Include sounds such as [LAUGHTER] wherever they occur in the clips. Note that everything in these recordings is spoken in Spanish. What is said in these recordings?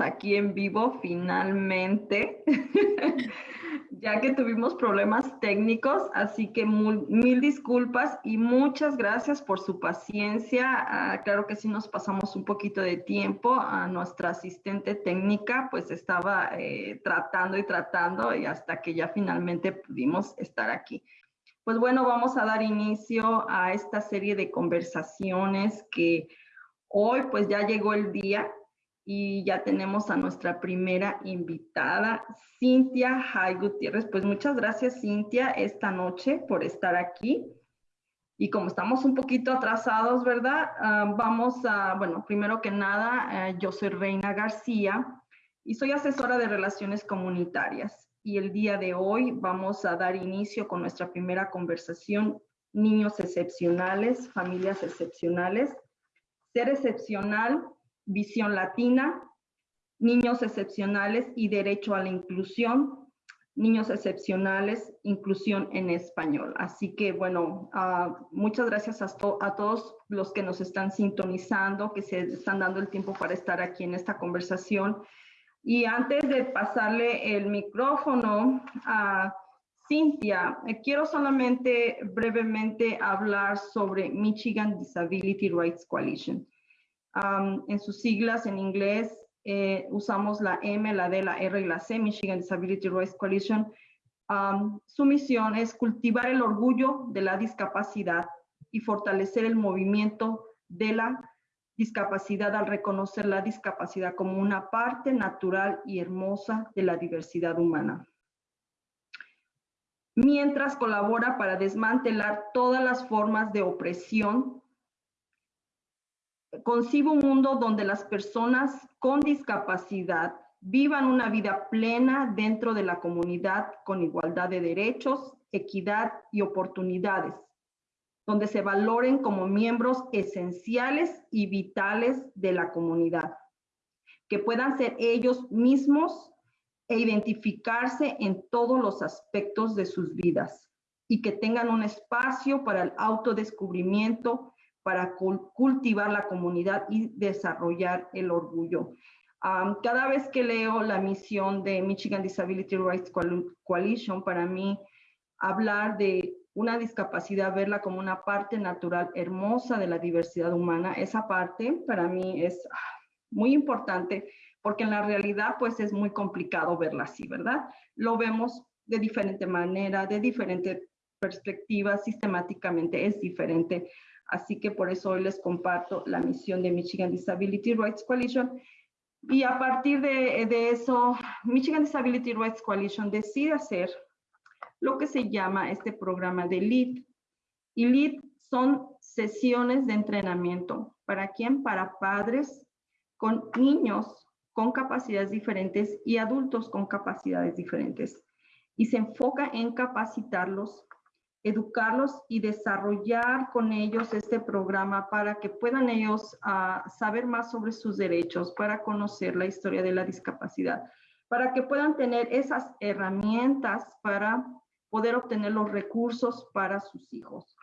aquí en vivo finalmente, [LAUGHS] ya que tuvimos problemas técnicos, así que mil disculpas y muchas gracias por su paciencia. Ah, claro que sí nos pasamos un poquito de tiempo. A nuestra asistente técnica pues estaba eh, tratando y tratando y hasta que ya finalmente pudimos estar aquí. Pues bueno, vamos a dar inicio a esta serie de conversaciones que Hoy pues ya llegó el día y ya tenemos a nuestra primera invitada, Cintia Jai Gutiérrez. Pues muchas gracias Cintia esta noche por estar aquí. Y como estamos un poquito atrasados, ¿verdad? Ah, vamos a, bueno, primero que nada, eh, yo soy Reina García y soy asesora de relaciones comunitarias. Y el día de hoy vamos a dar inicio con nuestra primera conversación, niños excepcionales, familias excepcionales ser excepcional, visión latina, niños excepcionales y derecho a la inclusión, niños excepcionales, inclusión en español. Así que, bueno, ah, muchas gracias a, a, todos los que nos están sintonizando, que se están dando el tiempo para estar aquí en esta conversación. Y antes de pasarle el micrófono a Cintia, eh, quiero solamente brevemente hablar sobre Michigan Disability Rights Coalition. En sus siglas en inglés eh, usamos la M, la D, la R y la C, Michigan Disability Rights Coalition. su misión es cultivar el orgullo de la discapacidad y fortalecer el movimiento de la discapacidad al reconocer la discapacidad como una parte natural y hermosa de la diversidad humana mientras colabora para desmantelar todas las formas de opresión. Concibo un mundo donde las personas con discapacidad vivan una vida plena dentro de la comunidad con igualdad de derechos, equidad y oportunidades, donde se valoren como miembros esenciales y vitales de la comunidad, que puedan ser ellos mismos e identificarse en todos los aspectos de sus vidas y que tengan un espacio para el autodescubrimiento, para cultivar la comunidad y desarrollar el orgullo. cada vez que leo la misión de Michigan Disability Rights Coalition, para mí hablar de una discapacidad, verla como una parte natural hermosa de la diversidad humana, esa parte para mí es ah, muy importante porque en la realidad pues es muy complicado verla así, ¿verdad? Lo vemos de diferente manera, de diferente perspectiva, sistemáticamente es diferente. Así que por eso hoy les comparto la misión de Michigan Disability Rights Coalition. Y a partir de, eso, Michigan Disability Rights Coalition decide hacer lo que se llama este programa de LEAD. Y LEAD son sesiones de entrenamiento. ¿Para quién? Para padres con niños con capacidades diferentes y adultos con capacidades diferentes. Y se enfoca en capacitarlos, educarlos y desarrollar con ellos este programa para que puedan ellos ah, saber más sobre sus derechos, para conocer la historia de la discapacidad, para que puedan tener esas herramientas para poder obtener los recursos para sus hijos.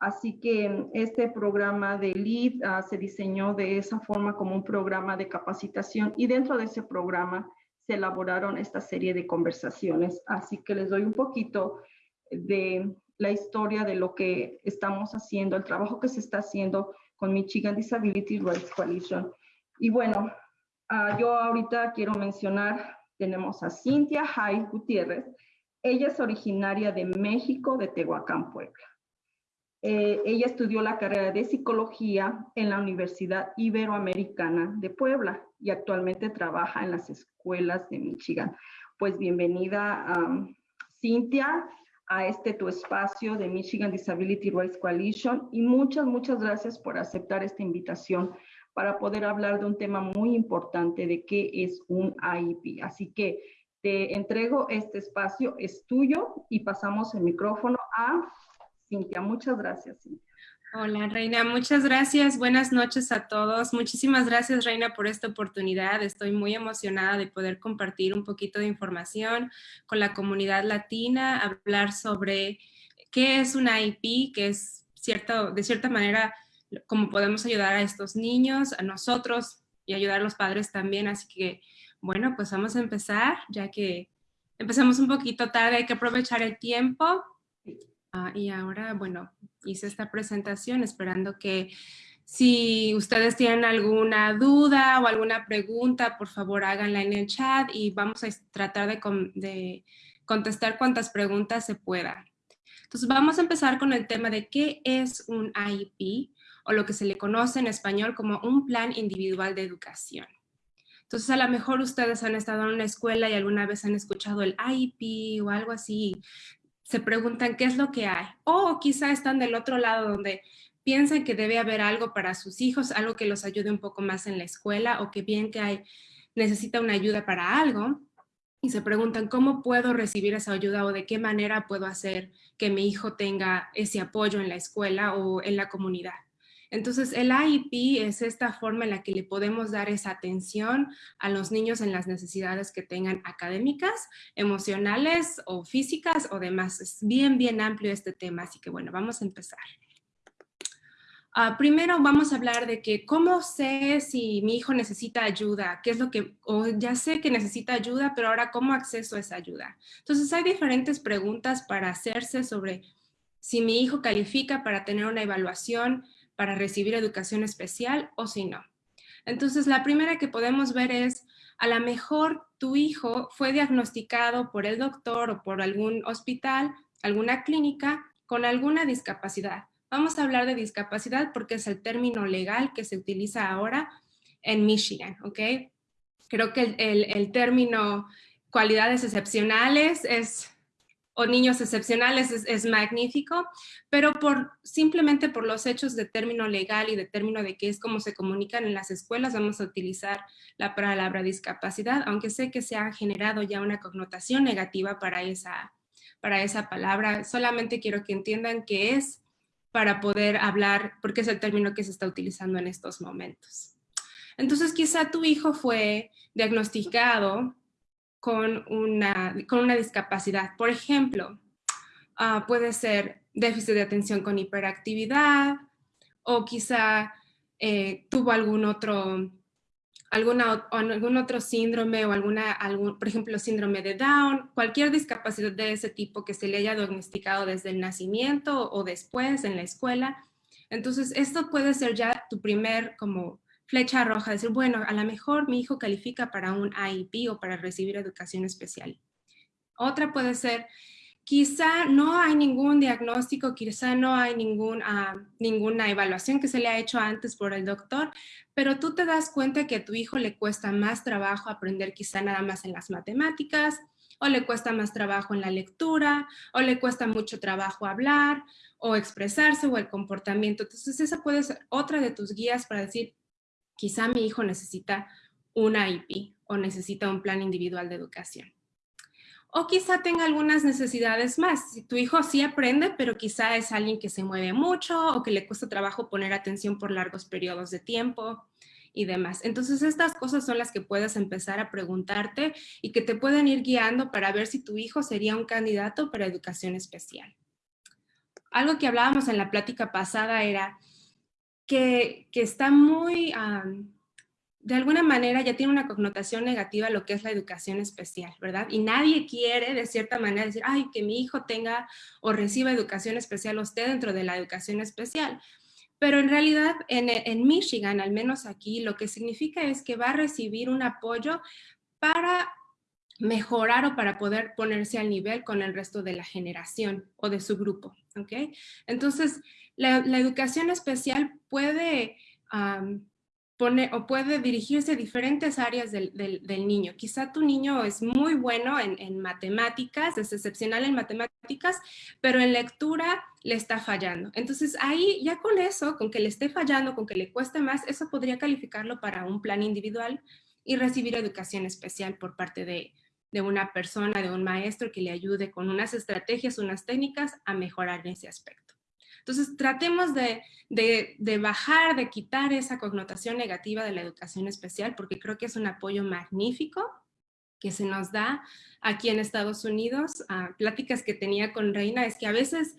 Así que este programa de LEAD ah, se diseñó de esa forma como un programa de capacitación y dentro de ese programa se elaboraron esta serie de conversaciones. Así que les doy un poquito de la historia de lo que estamos haciendo, el trabajo que se está haciendo con Michigan Disability Rights Coalition. Y bueno, ah, yo ahorita quiero mencionar, tenemos a Cintia Jai Gutiérrez. Ella es originaria de México, de Tehuacán, Puebla. Eh, ella estudió la carrera de psicología en la Universidad Iberoamericana de Puebla y actualmente trabaja en las escuelas de Michigan. Pues bienvenida, Cintia, a este tu espacio de Michigan Disability Rights Coalition y muchas, muchas gracias por aceptar esta invitación para poder hablar de un tema muy importante de qué es un IEP. Así que te entrego este espacio, es tuyo y pasamos el micrófono a Cintia. Muchas gracias, Cintia. Hola, Reina. Muchas gracias. Buenas noches a todos. Muchísimas gracias, Reina, por esta oportunidad. Estoy muy emocionada de poder compartir un poquito de información con la comunidad latina, hablar sobre qué es una IP, que es cierto, de cierta manera cómo podemos ayudar a estos niños, a nosotros y ayudar a los padres también. Así que, bueno, pues vamos a empezar, ya que empezamos un poquito tarde, hay que aprovechar el tiempo. Ah, y ahora, bueno, hice esta presentación esperando que si ustedes tienen alguna duda o alguna pregunta, por favor háganla en el chat y vamos a tratar de, contestar cuantas preguntas se puedan. Entonces vamos a empezar con el tema de qué es un IEP o lo que se le conoce en español como un plan individual de educación. Entonces a lo mejor ustedes han estado en una escuela y alguna vez han escuchado el IEP o algo así, se preguntan qué es lo que hay. O quizá están del otro lado donde piensan que debe haber algo para sus hijos, algo que los ayude un poco más en la escuela o que bien que hay, necesita una ayuda para algo y se preguntan cómo puedo recibir esa ayuda o de qué manera puedo hacer que mi hijo tenga ese apoyo en la escuela o en la comunidad. Entonces, el IEP es esta forma en la que le podemos dar esa atención a los niños en las necesidades que tengan académicas, emocionales o físicas o demás. Es bien, bien amplio este tema, así que bueno, vamos a empezar. Ah, primero vamos a hablar de que cómo sé si mi hijo necesita ayuda, qué es lo que, o ya sé que necesita ayuda, pero ahora cómo acceso a esa ayuda. Entonces hay diferentes preguntas para hacerse sobre si mi hijo califica para tener una evaluación, para recibir educación especial o si no. Entonces la primera que podemos ver es, a lo mejor tu hijo fue diagnosticado por el doctor o por algún hospital, alguna clínica con alguna discapacidad Vamos a hablar de discapacidad porque es el término legal que se utiliza ahora en Michigan, ¿ok? Creo que el, término cualidades excepcionales es o niños excepcionales es, magnífico, pero por, simplemente por los hechos de término legal y de término de qué es cómo se comunican en las escuelas, vamos a utilizar la palabra discapacidad, aunque sé que se ha generado ya una connotación negativa para esa, para esa palabra. Solamente quiero que entiendan que es para poder hablar, porque es el término que se está utilizando en estos momentos. Entonces quizá tu hijo fue diagnosticado con una, con una discapacidad. Por ejemplo, ah, puede ser déficit de atención con hiperactividad o quizá eh, tuvo algún otro alguna, algún otro síndrome o alguna, algún, por ejemplo, síndrome de Down, cualquier discapacidad de ese tipo que se le haya diagnosticado desde el nacimiento o después en la escuela. Entonces, esto puede ser ya tu primer como flecha roja, decir, bueno, a lo mejor mi hijo califica para un IEP o para recibir educación especial. Otra puede ser Quizá no hay ningún diagnóstico, quizá no hay ningún, ah, ninguna evaluación que se le ha hecho antes por el doctor, pero tú te das cuenta que a tu hijo le cuesta más trabajo aprender quizá nada más en las matemáticas, o le cuesta más trabajo en la lectura, o le cuesta mucho trabajo hablar, o expresarse, o el comportamiento. Entonces esa puede ser otra de tus guías para decir, quizá mi hijo necesita una IP o necesita un plan individual de educación. O quizá tenga algunas necesidades más. Si tu hijo sí aprende, pero quizá es alguien que se mueve mucho o que le cuesta trabajo poner atención por largos periodos de tiempo y demás. Entonces estas cosas son las que puedes empezar a preguntarte y que te pueden ir guiando para ver si tu hijo sería un candidato para educación especial. Algo que hablábamos en la plática pasada era que, está muy de alguna manera ya tiene una connotación negativa lo que es la educación especial, ¿verdad? Y nadie quiere de cierta manera decir, ay, que mi hijo tenga o reciba educación especial o esté dentro de la educación especial. Pero en realidad en, en Michigan, al menos aquí, lo que significa es que va a recibir un apoyo para mejorar o para poder ponerse al nivel con el resto de la generación o de su grupo, ¿ok? Entonces, la, educación especial puede pone, o puede dirigirse a diferentes áreas del, niño. Quizá tu niño es muy bueno en, matemáticas, es excepcional en matemáticas, pero en lectura le está fallando. Entonces ahí ya con eso, con que le esté fallando, con que le cueste más, eso podría calificarlo para un plan individual y recibir educación especial por parte de, de una persona, de un maestro que le ayude con unas estrategias, unas técnicas a mejorar en ese aspecto. Entonces, tratemos de, bajar, de quitar esa connotación negativa de la educación especial, porque creo que es un apoyo magnífico que se nos da aquí en Estados Unidos. Ah, pláticas que tenía con Reina es que a veces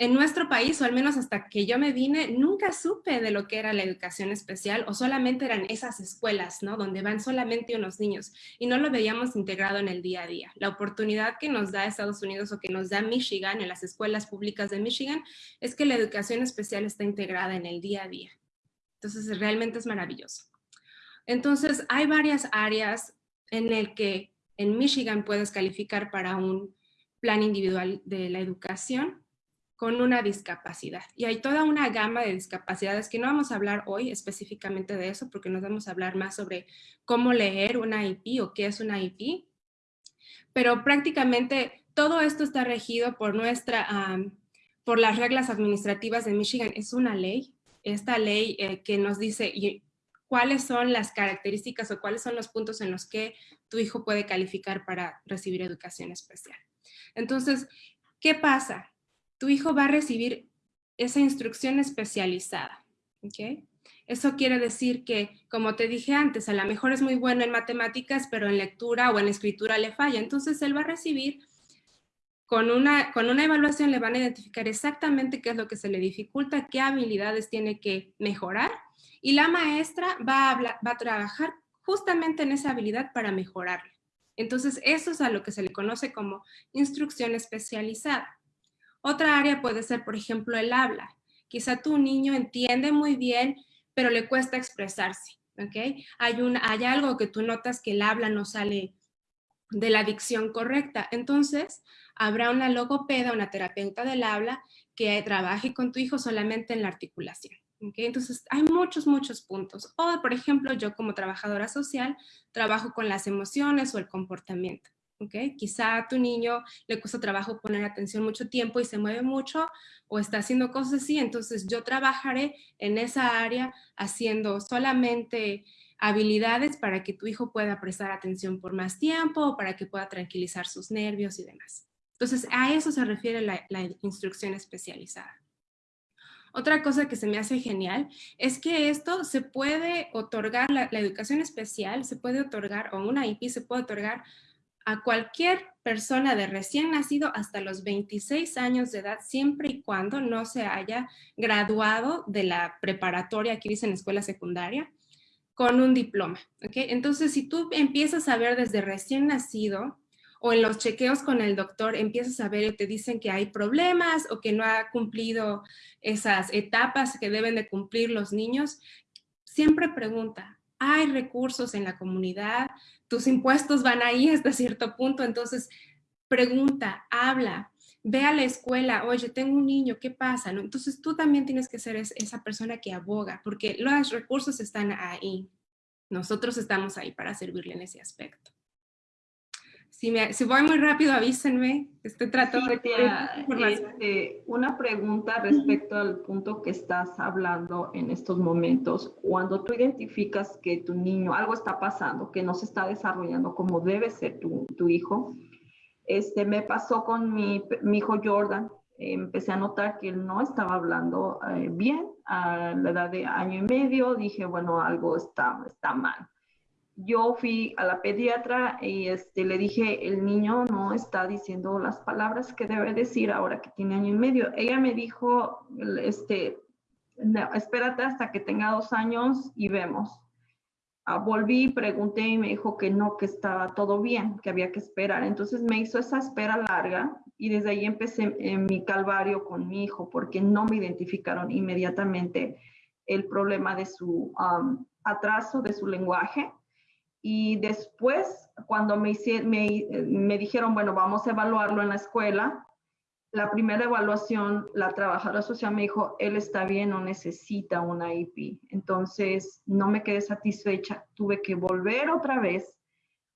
en nuestro país, o al menos hasta que yo me vine, nunca supe de lo que era la educación especial o solamente eran esas escuelas, ¿no? Donde van solamente unos niños y no lo veíamos integrado en el día a día. La oportunidad que nos da Estados Unidos o que nos da Michigan en las escuelas públicas de Michigan es que la educación especial está integrada en el día a día. Entonces, realmente es maravilloso. Entonces, hay varias áreas en el que en Michigan puedes calificar para un plan individual de la educación con una discapacidad. Y hay toda una gama de discapacidades que no vamos a hablar hoy específicamente de eso porque nos vamos a hablar más sobre cómo leer una IP o qué es una IP. Pero prácticamente todo esto está regido por nuestra, por las reglas administrativas de Michigan. Es una ley, esta ley eh, que nos dice cuáles son las características o cuáles son los puntos en los que tu hijo puede calificar para recibir educación especial. Entonces, ¿qué pasa? Tu hijo va a recibir esa instrucción especializada, ¿ok? Eso quiere decir que, como te dije antes, a lo mejor es muy bueno en matemáticas, pero en lectura o en escritura le falla. Entonces, él va a recibir, con una, con una evaluación le van a identificar exactamente qué es lo que se le dificulta, qué habilidades tiene que mejorar y la maestra va a, va a trabajar justamente en esa habilidad para mejorarla. Entonces, eso es a lo que se le conoce como instrucción especializada. Otra área puede ser, por ejemplo, el habla. Quizá tu niño entiende muy bien, pero le cuesta expresarse, ¿ok? Hay, hay algo que tú notas que el habla no sale de la dicción correcta. Entonces, habrá una logopeda, una terapeuta del habla que trabaje con tu hijo solamente en la articulación. Entonces, hay muchos, muchos puntos. O, por ejemplo, yo como trabajadora social, trabajo con las emociones o el comportamiento. ¿Okay? Quizá a tu niño le cuesta trabajo poner atención mucho tiempo y se mueve mucho o está haciendo cosas así, entonces yo trabajaré en esa área haciendo solamente habilidades para que tu hijo pueda prestar atención por más tiempo o para que pueda tranquilizar sus nervios y demás. Entonces, a eso se refiere la instrucción especializada. Otra cosa que se me hace genial es que esto se puede otorgar, la, educación especial se puede otorgar, o una IP se puede otorgar a cualquier persona de recién nacido hasta los 26 años de edad, siempre y cuando no se haya graduado de la preparatoria, aquí dicen escuela secundaria, con un diploma. ¿okay? Entonces, si tú empiezas a ver desde recién nacido o en los chequeos con el doctor empiezas a ver y te dicen que hay problemas o que no ha cumplido esas etapas que deben de cumplir los niños, siempre pregunta, ¿hay recursos en la comunidad? ¿Tus impuestos van ahí hasta cierto punto? Entonces, pregunta, habla, ve a la escuela, oye, tengo un niño, ¿qué pasa? Entonces tú también tienes que ser esa persona que aboga, porque los recursos están ahí. Nosotros estamos ahí para servirle en ese aspecto. Si, me, si voy muy rápido, avísenme. Estoy tratando de... Este, una pregunta respecto al punto que estás hablando en estos momentos. Cuando tú identificas que tu niño, algo está pasando, que no se está desarrollando como debe ser tu, tu hijo, este, me pasó con mi, mi hijo Jordan. empecé a notar que él no estaba hablando eh, bien a la edad de año y medio. Dije, bueno, algo está, está mal yo fui a la pediatra y este, le dije, el niño no está diciendo las palabras que debe decir ahora que tiene año y medio. Ella me dijo, este, espérate hasta que tenga dos años y vemos. Ah, volví, pregunté y me dijo que no, que estaba todo bien, que había que esperar. Entonces me hizo esa espera larga y desde ahí empecé en mi calvario con mi hijo porque no me identificaron inmediatamente el problema de su atraso, de su lenguaje y después, cuando me, me, me, dijeron, bueno, vamos a evaluarlo en la escuela, la primera evaluación, la trabajadora social me dijo, él está bien, no necesita una IP. Entonces, no me quedé satisfecha. Tuve que volver otra vez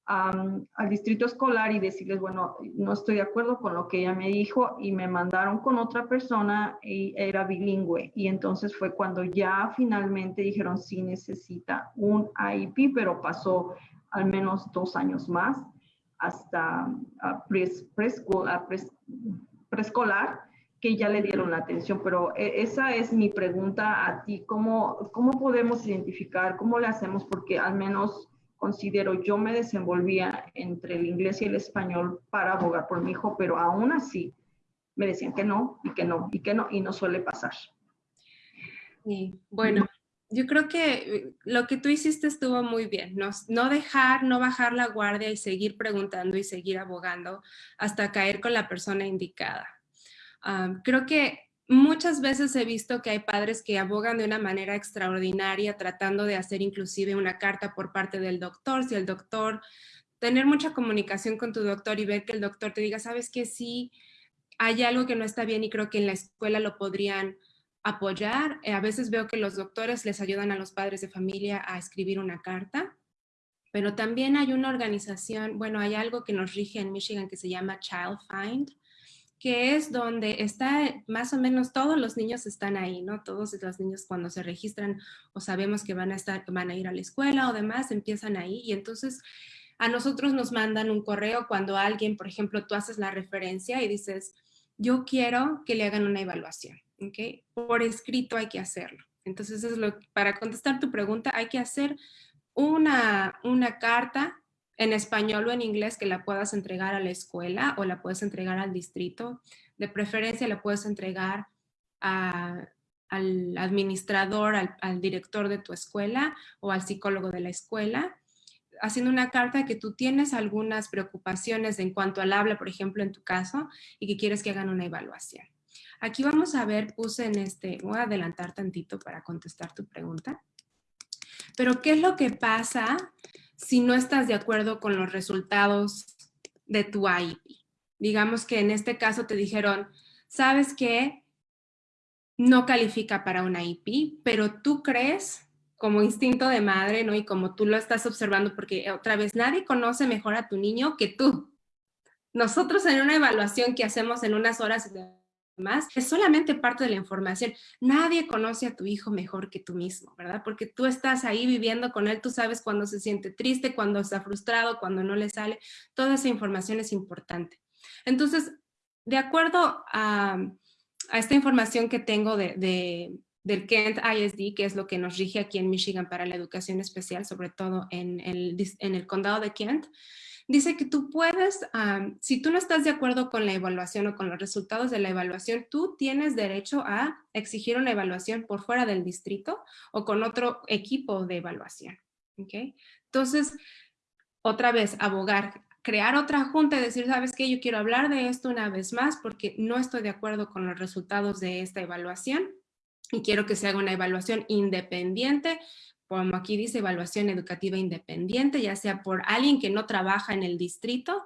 al distrito escolar y decirles, bueno, no estoy de acuerdo con lo que ella me dijo y me mandaron con otra persona y era bilingüe. Y entonces fue cuando ya finalmente dijeron, sí necesita un IEP, pero pasó al menos dos años más hasta preescolar que ya le dieron la atención, pero e, esa es mi pregunta a ti, ¿cómo, cómo podemos identificar, cómo le hacemos? Porque al menos considero yo me desenvolvía entre el inglés y el español para abogar por mi hijo, pero aún así me decían que no, y que no, y que no, y no suele pasar. Sí, bueno, yo creo que eh, lo que tú hiciste estuvo muy bien, no, no dejar, no bajar la guardia y seguir preguntando y seguir abogando hasta caer con la persona indicada. creo que muchas veces he visto que hay padres que abogan de una manera extraordinaria tratando de hacer inclusive una carta por parte del doctor, si el doctor, tener mucha comunicación con tu doctor y ver que el doctor te diga, sabes que sí, hay algo que no está bien y creo que en la escuela lo podrían apoyar. Eh, a veces veo que los doctores les ayudan a los padres de familia a escribir una carta, pero también hay una organización, bueno, hay algo que nos rige en Michigan que se llama Child Find, que es donde está más o menos todos los niños están ahí, ¿no? Todos los niños cuando se registran o sabemos que van a estar, van a ir a la escuela o demás, empiezan ahí y entonces a nosotros nos mandan un correo cuando alguien, por ejemplo, tú haces la referencia y dices, yo quiero que le hagan una evaluación. ¿okay? Por escrito hay que hacerlo. Entonces, para contestar tu pregunta, hay que hacer una, una carta en español o en inglés que la puedas entregar a la escuela o la puedes entregar al distrito. De preferencia la puedes entregar al administrador, al, al, director de tu escuela o al psicólogo de la escuela, haciendo una carta que tú tienes algunas preocupaciones en cuanto al habla, por ejemplo, en tu caso, y que quieres que hagan una evaluación. Aquí vamos a ver, puse en este, voy a adelantar tantito para contestar tu pregunta. Pero, ¿qué es lo que pasa si no estás de acuerdo con los resultados de tu IEP? Digamos que en este caso te dijeron, ¿sabes qué? No califica para una IEP, pero tú crees como instinto de madre, ¿no? Y como tú lo estás observando, porque otra vez nadie conoce mejor a tu niño que tú. Nosotros en una evaluación que hacemos en unas horas más, es solamente parte de la información. Nadie conoce a tu hijo mejor que tú mismo, ¿verdad? Porque tú estás ahí viviendo con él, tú sabes cuando se siente triste, cuando está frustrado, cuando no le sale. Toda esa información es importante. Entonces, de acuerdo a, esta información que tengo de, del Kent ISD, que es lo que nos rige aquí en Michigan para la educación especial, sobre todo en el, en el condado de Kent, dice que tú puedes, si tú no estás de acuerdo con la evaluación o con los resultados de la evaluación, tú tienes derecho a exigir una evaluación por fuera del distrito o con otro equipo de evaluación. ¿okay? Entonces, otra vez, abogar, crear otra junta y decir, ¿sabes qué? Yo quiero hablar de esto una vez más porque no estoy de acuerdo con los resultados de esta evaluación y quiero que se haga una evaluación independiente como aquí dice, evaluación educativa independiente, ya sea por alguien que no trabaja en el distrito,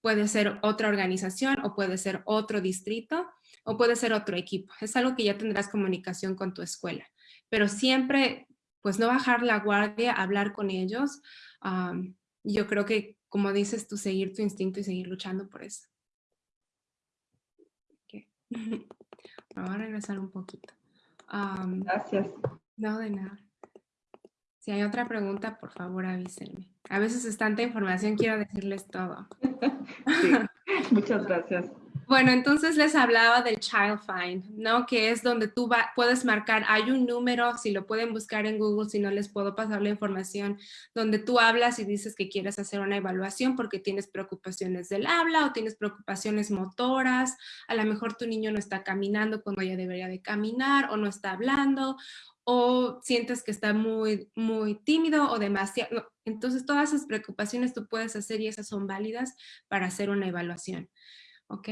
puede ser otra organización o puede ser otro distrito o puede ser otro equipo. Es algo que ya tendrás comunicación con tu escuela, pero siempre pues no bajar la guardia, hablar con ellos. yo creo que, como dices tú, seguir tu instinto y seguir luchando por eso. Vamos [LAUGHS] a regresar un poquito. Gracias. No, de nada. Si hay otra pregunta, por favor avísenme. A veces es tanta información, quiero decirles todo. [LAUGHS] muchas gracias. Bueno, entonces les hablaba del Child Find, ¿no? Que es donde tú puedes marcar, hay un número, si lo pueden buscar en Google, si no les puedo pasar la información, donde tú hablas y dices que quieres hacer una evaluación porque tienes preocupaciones del habla o tienes preocupaciones motoras, a lo mejor tu niño no está caminando cuando ya debería de caminar o no está hablando o sientes que está muy, muy tímido o demasiado. Entonces, todas esas preocupaciones tú puedes hacer y esas son válidas para hacer una evaluación. ¿Ok?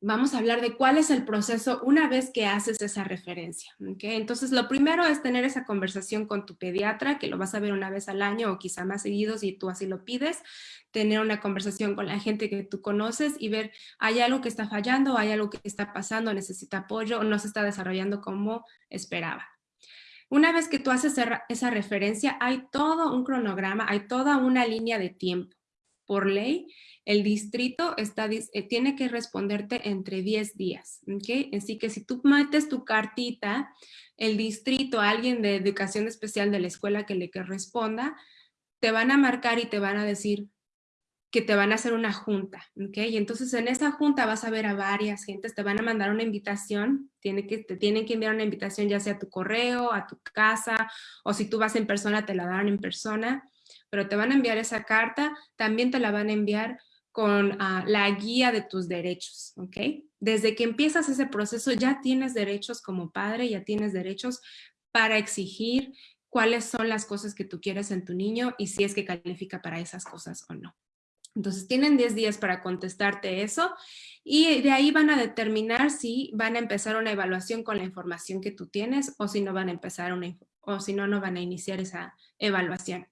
Vamos a hablar de cuál es el proceso una vez que haces esa referencia. ¿ok? Entonces, lo primero es tener esa conversación con tu pediatra, que lo vas a ver una vez al año o quizá más seguido si tú así lo pides. Tener una conversación con la gente que tú conoces y ver, ¿hay algo que está fallando? ¿Hay algo que está pasando? ¿Necesita apoyo? ¿O no se está desarrollando como esperaba? Una vez que tú haces esa referencia, hay todo un cronograma, hay toda una línea de tiempo. Por ley, el distrito está, eh, tiene que responderte entre 10 días. ¿okay? Así que si tú metes tu cartita, el distrito, alguien de educación especial de la escuela que le que responda, te van a marcar y te van a decir, que te van a hacer una junta, ¿ok? Y entonces en esa junta vas a ver a varias gentes, te van a mandar una invitación, tiene que, te tienen que enviar una invitación ya sea a tu correo, a tu casa, o si tú vas en persona te la dan en persona, pero te van a enviar esa carta, también te la van a enviar con ah, la guía de tus derechos, ¿ok? Desde que empiezas ese proceso ya tienes derechos como padre, ya tienes derechos para exigir cuáles son las cosas que tú quieres en tu niño y si es que califica para esas cosas o no. Entonces tienen 10 días para contestarte eso y de ahí van a determinar si van a empezar una evaluación con la información que tú tienes o si no van a empezar una o si no, no van a iniciar esa evaluación.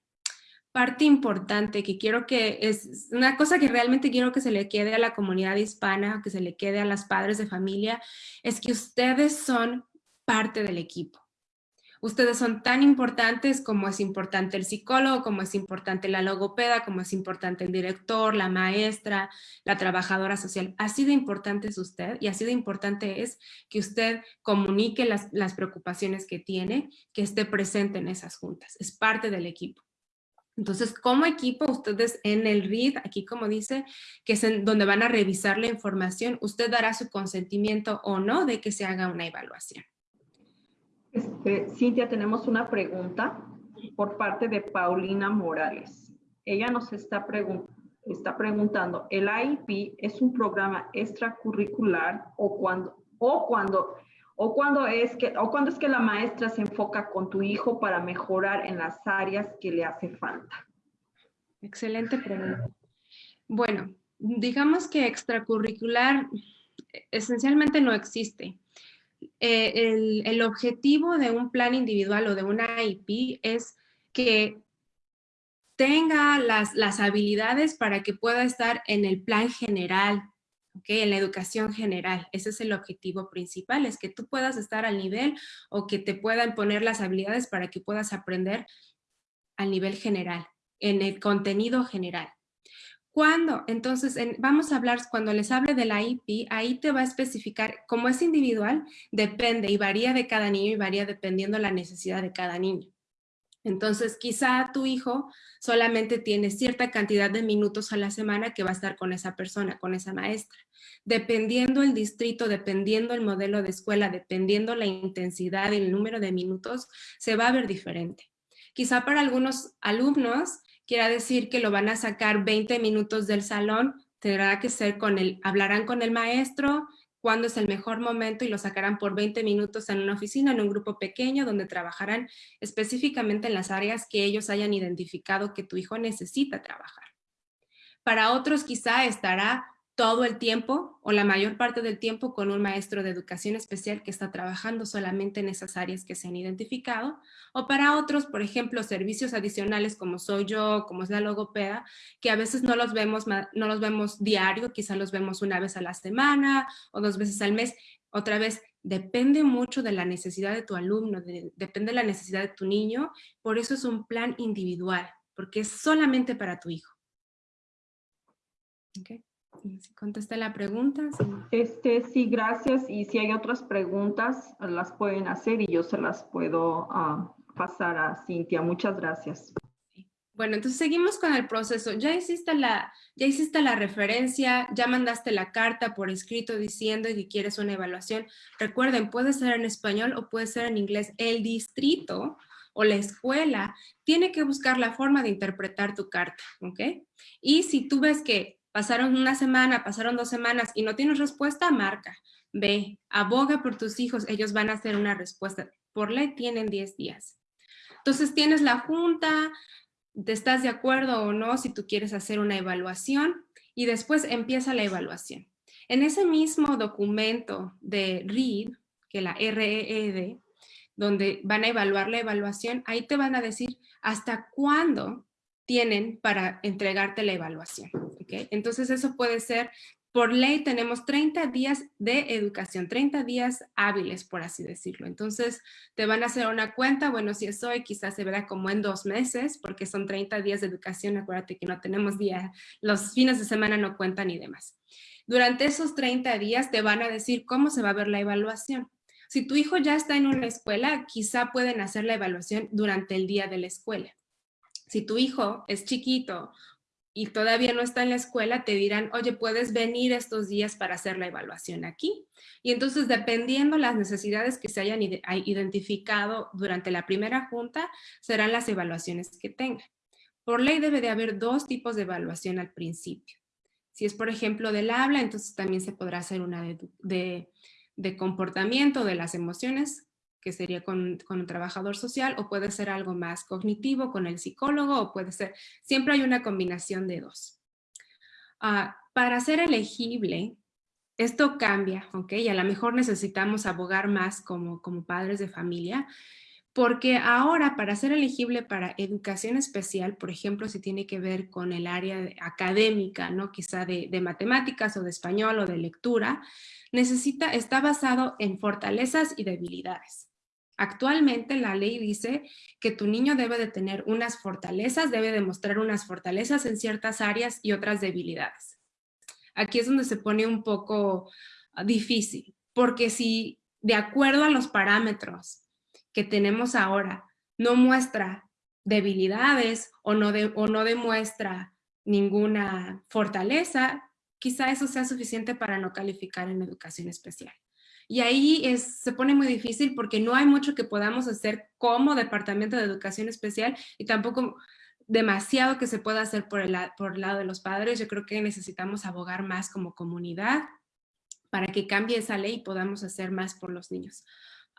Parte importante que quiero que es una cosa que realmente quiero que se le quede a la comunidad hispana, que se le quede a las padres de familia, es que ustedes son parte del equipo. Ustedes son tan importantes como es importante el psicólogo, como es importante la logopeda, como es importante el director, la maestra, la trabajadora social. Así de importante es usted y así de importante es que usted comunique las, preocupaciones que tiene, que esté presente en esas juntas. Es parte del equipo. Entonces, como equipo, ustedes en el RID, aquí como dice, que es donde van a revisar la información, usted dará su consentimiento o no de que se haga una evaluación. Este, Cintia, tenemos una pregunta por parte de Paulina Morales. Ella nos está, está preguntando, ¿el IEP es un programa extracurricular o cuando, o cuando, o cuando es que, o cuando es que la maestra se enfoca con tu hijo para mejorar en las áreas que le hace falta? Excelente pregunta. Bueno, digamos que extracurricular esencialmente no existe. Eh, el, objetivo de un plan individual o de una IP es que tenga las, las habilidades para que pueda estar en el plan general, ¿okay? en la educación general. Ese es el objetivo principal, es que tú puedas estar al nivel o que te puedan poner las habilidades para que puedas aprender al nivel general, en el contenido general. ¿Cuándo? Entonces, vamos a hablar, cuando les hable de la IP, ahí te va a especificar, como es individual, depende y varía de cada niño y varía dependiendo la necesidad de cada niño. Entonces, quizá tu hijo solamente tiene cierta cantidad de minutos a la semana que va a estar con esa persona, con esa maestra. Dependiendo el distrito, dependiendo el modelo de escuela, dependiendo la intensidad y el número de minutos, se va a ver diferente. Quizá para algunos alumnos quiera decir que lo van a sacar 20 minutos del salón, tendrá que ser con el, hablarán con el maestro, cuándo es el mejor momento y lo sacarán por 20 minutos en una oficina, en un grupo pequeño, donde trabajarán específicamente en las áreas que ellos hayan identificado que tu hijo necesita trabajar. Para otros quizá estará todo el tiempo o la mayor parte del tiempo con un maestro de educación especial que está trabajando solamente en esas áreas que se han identificado, o para otros, por ejemplo, servicios adicionales como soy yo, como es la logopeda, que a veces no los vemos, no los vemos diario, quizá los vemos una vez a la semana o dos veces al mes. Otra vez, depende mucho de la necesidad de tu alumno, depende de la necesidad de tu niño, por eso es un plan individual, porque es solamente para tu hijo. Okay. Si contesta la pregunta. Este, sí, gracias. Y si hay otras preguntas, las pueden hacer y yo se las puedo ah, pasar a Cintia. Muchas gracias. Bueno, entonces seguimos con el proceso. Ya hiciste, la, ya hiciste la referencia, ya mandaste la carta por escrito diciendo que quieres una evaluación. Recuerden, puede ser en español o puede ser en inglés. El distrito o la escuela tiene que buscar la forma de interpretar tu carta, ¿ok? Y si tú ves que pasaron una semana, pasaron dos semanas y no tienes respuesta, marca. Ve, aboga por tus hijos, ellos van a hacer una respuesta. Por ley tienen 10 días. Entonces tienes la junta, te estás de acuerdo o no si tú quieres hacer una evaluación y después empieza la evaluación. En ese mismo documento de READ, que la REED, donde van a evaluar la evaluación, ahí te van a decir hasta cuándo tienen para entregarte la evaluación. Entonces eso puede ser, por ley tenemos 30 días de educación, 30 días hábiles, por así decirlo. Entonces te van a hacer una cuenta, bueno, si es hoy, quizás se verá como en dos meses, porque son 30 días de educación, acuérdate que no tenemos día, los fines de semana no cuentan y demás. Durante esos 30 días te van a decir cómo se va a ver la evaluación. Si tu hijo ya está en una escuela, quizá pueden hacer la evaluación durante el día de la escuela. Si tu hijo es chiquito y todavía no está en la escuela, te dirán, oye, puedes venir estos días para hacer la evaluación aquí. Y entonces, dependiendo las necesidades que se hayan identificado durante la primera junta, serán las evaluaciones que tenga. Por ley debe de haber dos tipos de evaluación al principio. Si es, por ejemplo, del habla, entonces también se podrá hacer una de, de, comportamiento de las emociones, que sería con, con, un trabajador social, o puede ser algo más cognitivo con el psicólogo, o puede ser, siempre hay una combinación de dos. Ah, para ser elegible, esto cambia, ¿ok? Y a lo mejor necesitamos abogar más como, como padres de familia, porque ahora para ser elegible para educación especial, por ejemplo, si tiene que ver con el área académica, ¿no? quizá de, de, matemáticas o de español o de lectura, necesita, está basado en fortalezas y debilidades. Actualmente la ley dice que tu niño debe de tener unas fortalezas, debe demostrar unas fortalezas en ciertas áreas y otras debilidades. Aquí es donde se pone un poco difícil, porque si de acuerdo a los parámetros que tenemos ahora no muestra debilidades o no, o no demuestra ninguna fortaleza, quizá eso sea suficiente para no calificar en educación especial. Y ahí es, se pone muy difícil porque no hay mucho que podamos hacer como Departamento de Educación Especial y tampoco demasiado que se pueda hacer por el, por el lado de los padres. Yo creo que necesitamos abogar más como comunidad para que cambie esa ley y podamos hacer más por los niños.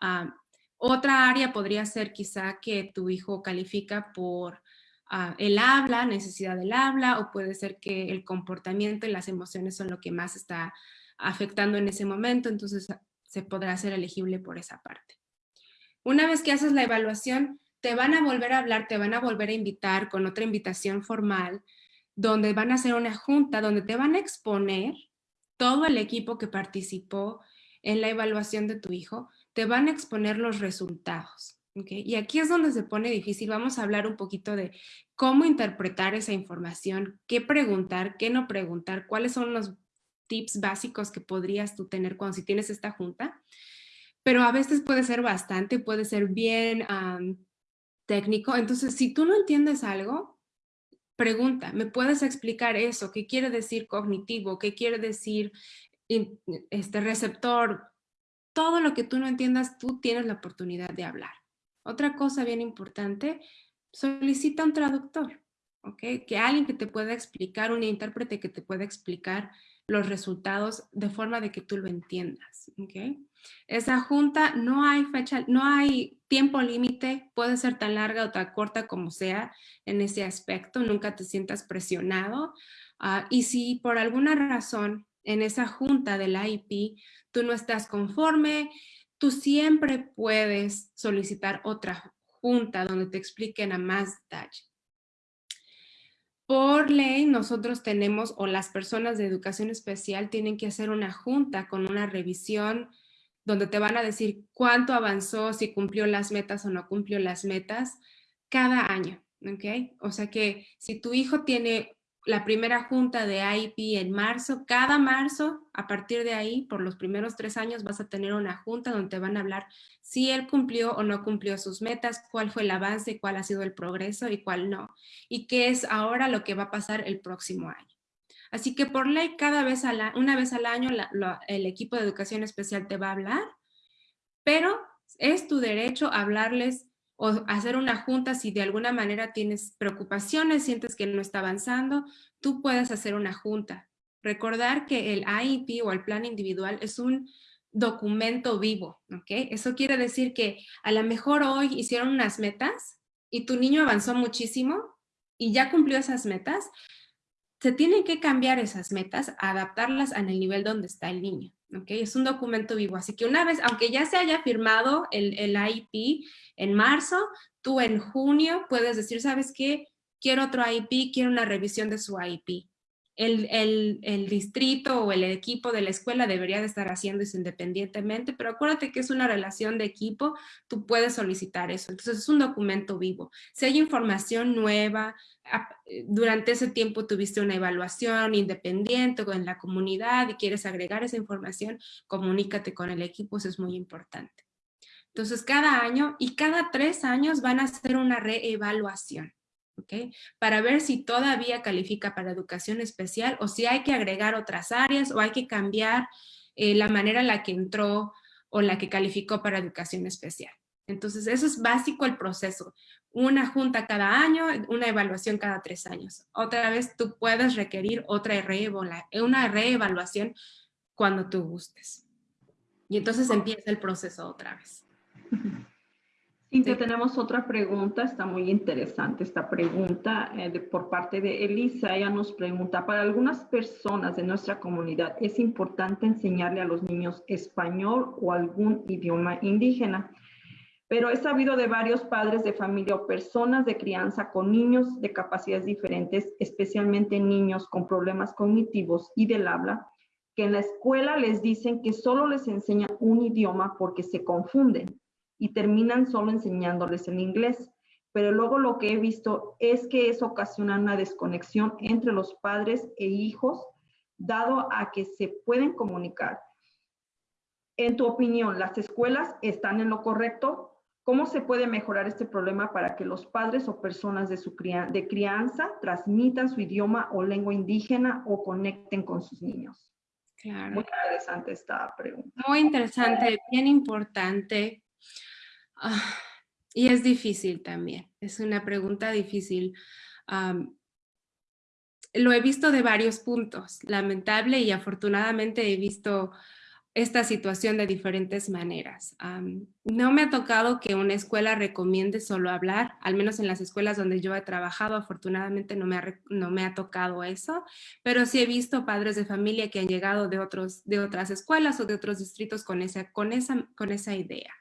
Ah, otra área podría ser quizá que tu hijo califica por ah, el habla, necesidad del habla, o puede ser que el comportamiento y las emociones son lo que más está afectando en ese momento, entonces se podrá ser elegible por esa parte. Una vez que haces la evaluación, te van a volver a hablar, te van a volver a invitar con otra invitación formal, donde van a hacer una junta, donde te van a exponer todo el equipo que participó en la evaluación de tu hijo, te van a exponer los resultados. Y aquí es donde se pone difícil. Vamos a hablar un poquito de cómo interpretar esa información, qué preguntar, qué no preguntar, cuáles son los tips básicos que podrías tú tener cuando si tienes esta junta. Pero a veces puede ser bastante, puede ser bien técnico. Entonces, si tú no entiendes algo, pregunta, ¿me puedes explicar eso? ¿Qué quiere decir cognitivo? ¿Qué quiere decir este receptor? todo lo que tú no entiendas, tú tienes la oportunidad de hablar. Otra cosa bien importante, solicita un traductor, ¿ok? Que alguien que te pueda explicar, un intérprete que te pueda explicar los resultados de forma de que tú lo entiendas, ¿ok? Esa junta no hay fecha, no hay tiempo límite, puede ser tan larga o tan corta como sea en ese aspecto, nunca te sientas presionado. Ah, y si por alguna razón en esa junta del IP, tú no estás conforme, tú siempre puedes solicitar otra junta donde te expliquen a más detalle. Por ley, nosotros tenemos, o las personas de educación especial tienen que hacer una junta con una revisión donde te van a decir cuánto avanzó, si cumplió las metas o no cumplió las metas, cada año, ¿ok? O sea que si tu hijo tiene la primera junta de IP en marzo. Cada marzo, a partir de ahí, por los primeros tres años, vas a tener una junta donde te van a hablar si él cumplió o no cumplió sus metas, cuál fue el avance, cuál ha sido el progreso y cuál no. Y qué es ahora lo que va a pasar el próximo año. Así que por ley, cada vez una vez al año, el equipo de educación especial te va a hablar, pero es tu derecho hablarles o hacer una junta si de alguna manera tienes preocupaciones, sientes que no está avanzando, tú puedes hacer una junta. Recordar que el IEP o el plan individual es un documento vivo, ¿ok? Eso quiere decir que a lo mejor hoy hicieron unas metas y tu niño avanzó muchísimo y ya cumplió esas metas, se tienen que cambiar esas metas, adaptarlas el nivel donde está el niño. ¿Okay? Es un documento vivo, así que una vez, aunque ya se haya firmado el, el IEP en marzo, tú en junio puedes decir, ¿sabes qué? Quiero otro IEP, quiero una revisión de su IEP el, distrito o el equipo de la escuela debería de estar haciendo eso independientemente, pero acuérdate que es una relación de equipo, tú puedes solicitar eso. Entonces es un documento vivo. Si hay información nueva, eh, durante ese tiempo tuviste una evaluación independiente en la comunidad y quieres agregar esa información, comunícate con el equipo, eso es muy importante. Entonces cada año y cada tres años van a hacer una reevaluación. Para ver si todavía califica para educación especial o si hay que agregar otras áreas o hay que cambiar eh, la manera en la que entró o la que calificó para educación especial. Entonces, eso es básico el proceso. una junta cada año, una evaluación cada tres años. Otra vez tú puedes requerir otra una reevaluación cuando tú gustes. Y entonces empieza el proceso otra vez. [LAUGHS] Cintia, tenemos otra pregunta, está muy interesante esta pregunta eh, por parte de Elisa. Ella nos pregunta, para algunas personas de nuestra comunidad, ¿es importante enseñarle a los niños español o algún idioma indígena? pero he sabido de varios padres de familia o personas de crianza con niños de capacidades diferentes, especialmente niños con problemas cognitivos y del habla, que en la escuela les dicen que solo les enseñan un idioma porque se confunden y terminan solo enseñándoles el inglés. Pero luego lo que he visto es que eso ocasiona una desconexión entre los padres e hijos, dado a que se pueden comunicar. En tu opinión, ¿las escuelas están en lo correcto? ¿Cómo se puede mejorar este problema para que los padres o personas de, su de crianza transmitan su idioma o lengua indígena o conecten con sus niños? Claro. Muy interesante esta pregunta. Muy interesante, bien importante. Ah, y es difícil también, es una pregunta difícil. lo he visto de varios puntos, lamentable y afortunadamente he visto esta situación de diferentes maneras. no me ha tocado que una escuela recomiende solo hablar, al menos en las escuelas donde yo he trabajado, afortunadamente no me ha, no me ha tocado eso, pero sí he visto padres de familia que han llegado de, otros, de otras escuelas o de otros distritos con esa, con esa, con esa idea.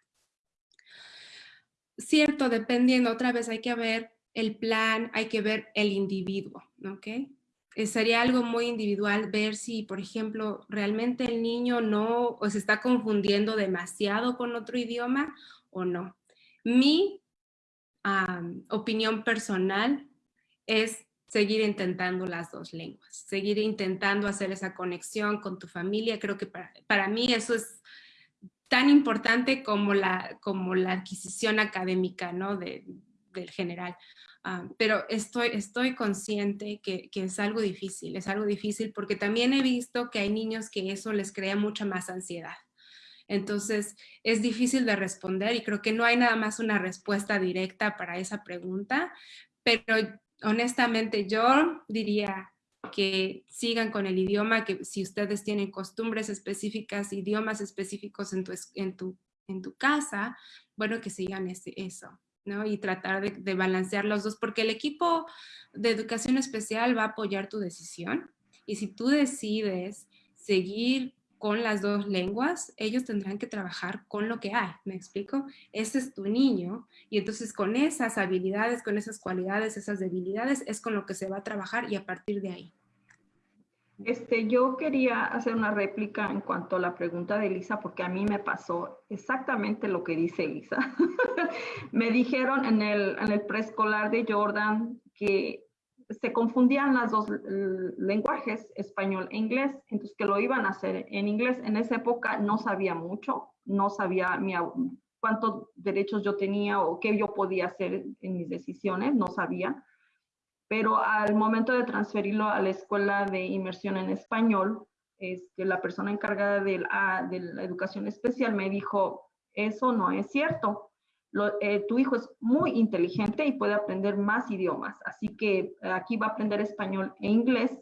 Cierto, dependiendo, otra vez hay que ver el plan, hay que ver el individuo, ¿ok? Eh, sería algo muy individual ver si, por ejemplo, realmente el niño no o se está confundiendo demasiado con otro idioma o no. Mi opinión personal es seguir intentando las dos lenguas, seguir intentando hacer esa conexión con tu familia. Creo que para, para mí eso es tan importante como la, como la adquisición académica ¿no? de, del general. Ah, pero estoy, estoy consciente que, que, es algo difícil, es algo difícil porque también he visto que hay niños que eso les crea mucha más ansiedad. Entonces, es difícil de responder y creo que no hay nada más una respuesta directa para esa pregunta, pero honestamente yo diría que sigan con el idioma, que si ustedes tienen costumbres específicas, idiomas específicos en tu, en tu, en tu casa, bueno, que sigan ese, eso. Y tratar de, balancear los dos, porque el equipo de educación especial va a apoyar tu decisión y si tú decides seguir con las dos lenguas, ellos tendrán que trabajar con lo que hay, ¿me explico? Ese es tu niño y entonces con esas habilidades, con esas cualidades, esas debilidades, es con lo que se va a trabajar y a partir de ahí. Este, yo quería hacer una réplica en cuanto a la pregunta de Elisa, porque a mí me pasó exactamente lo que dice Elisa. [LAUGHS] me dijeron en el, en el preescolar de Jordan que se confundían las dos lenguajes, español e inglés, entonces que lo iban a hacer en inglés. En esa época no sabía mucho, no sabía mi, cuántos derechos yo tenía o qué yo podía hacer en mis decisiones, no sabía pero al momento de transferirlo a la escuela de inmersión en español, este, la persona encargada la, de la, educación especial me dijo, eso no es cierto. Eh, tu hijo es muy inteligente y puede aprender más idiomas, así que aquí va a aprender español e inglés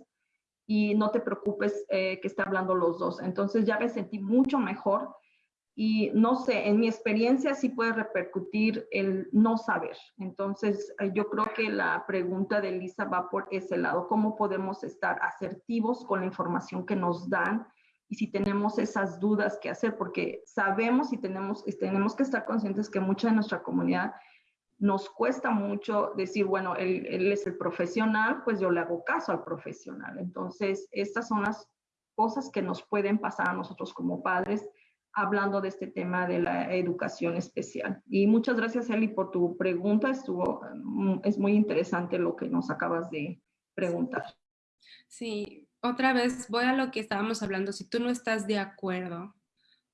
y no te preocupes eh, que esté hablando los dos. Entonces ya me sentí mucho mejor y no sé, en mi experiencia sí puede repercutir el no saber. Entonces, eh, yo creo que la pregunta de Lisa va por ese lado, cómo podemos estar asertivos con la información que nos dan y si tenemos esas dudas que hacer, porque sabemos y tenemos, y tenemos que estar conscientes que mucha de nuestra comunidad nos cuesta mucho decir, bueno, él, él es el profesional, pues yo le hago caso al profesional. Entonces, estas son las cosas que nos pueden pasar a nosotros como padres hablando de este tema de la educación especial. Y muchas gracias, Eli, por tu pregunta. Estuvo, mm, es muy interesante lo que nos acabas de preguntar. Sí, otra vez voy a lo que estábamos hablando. Si tú no estás de acuerdo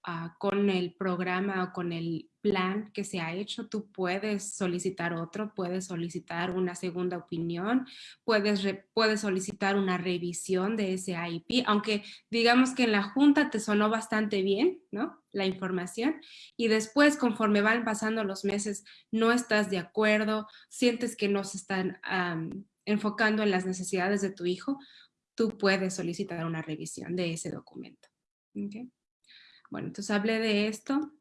ah, con el programa o con el plan que se ha hecho, tú puedes solicitar otro, puedes solicitar una segunda opinión, puedes, puedes solicitar una revisión de ese IEP, aunque digamos que en la junta te sonó bastante bien, ¿no? La información y después conforme van pasando los meses no estás de acuerdo, sientes que no se están enfocando en las necesidades de tu hijo, tú puedes solicitar una revisión de ese documento. Bueno, entonces hablé de esto.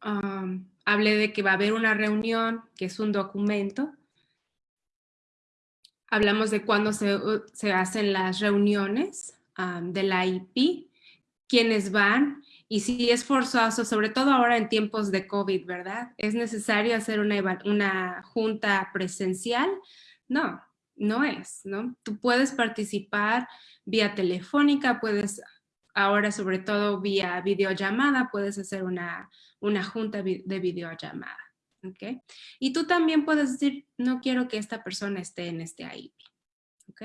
hablé de que va a haber una reunión, que es un documento. Hablamos de cuándo se, se hacen las reuniones de la IP, quiénes van y si es forzoso, sobre todo ahora en tiempos de COVID, ¿verdad? ¿Es necesario hacer una, una junta presencial? No, no es, ¿no? Tú puedes participar vía telefónica, puedes ahora sobre todo vía videollamada, puedes hacer una, una junta de videollamada, ¿ok? Y tú también puedes decir, no quiero que esta persona esté en este AIP, ¿ok?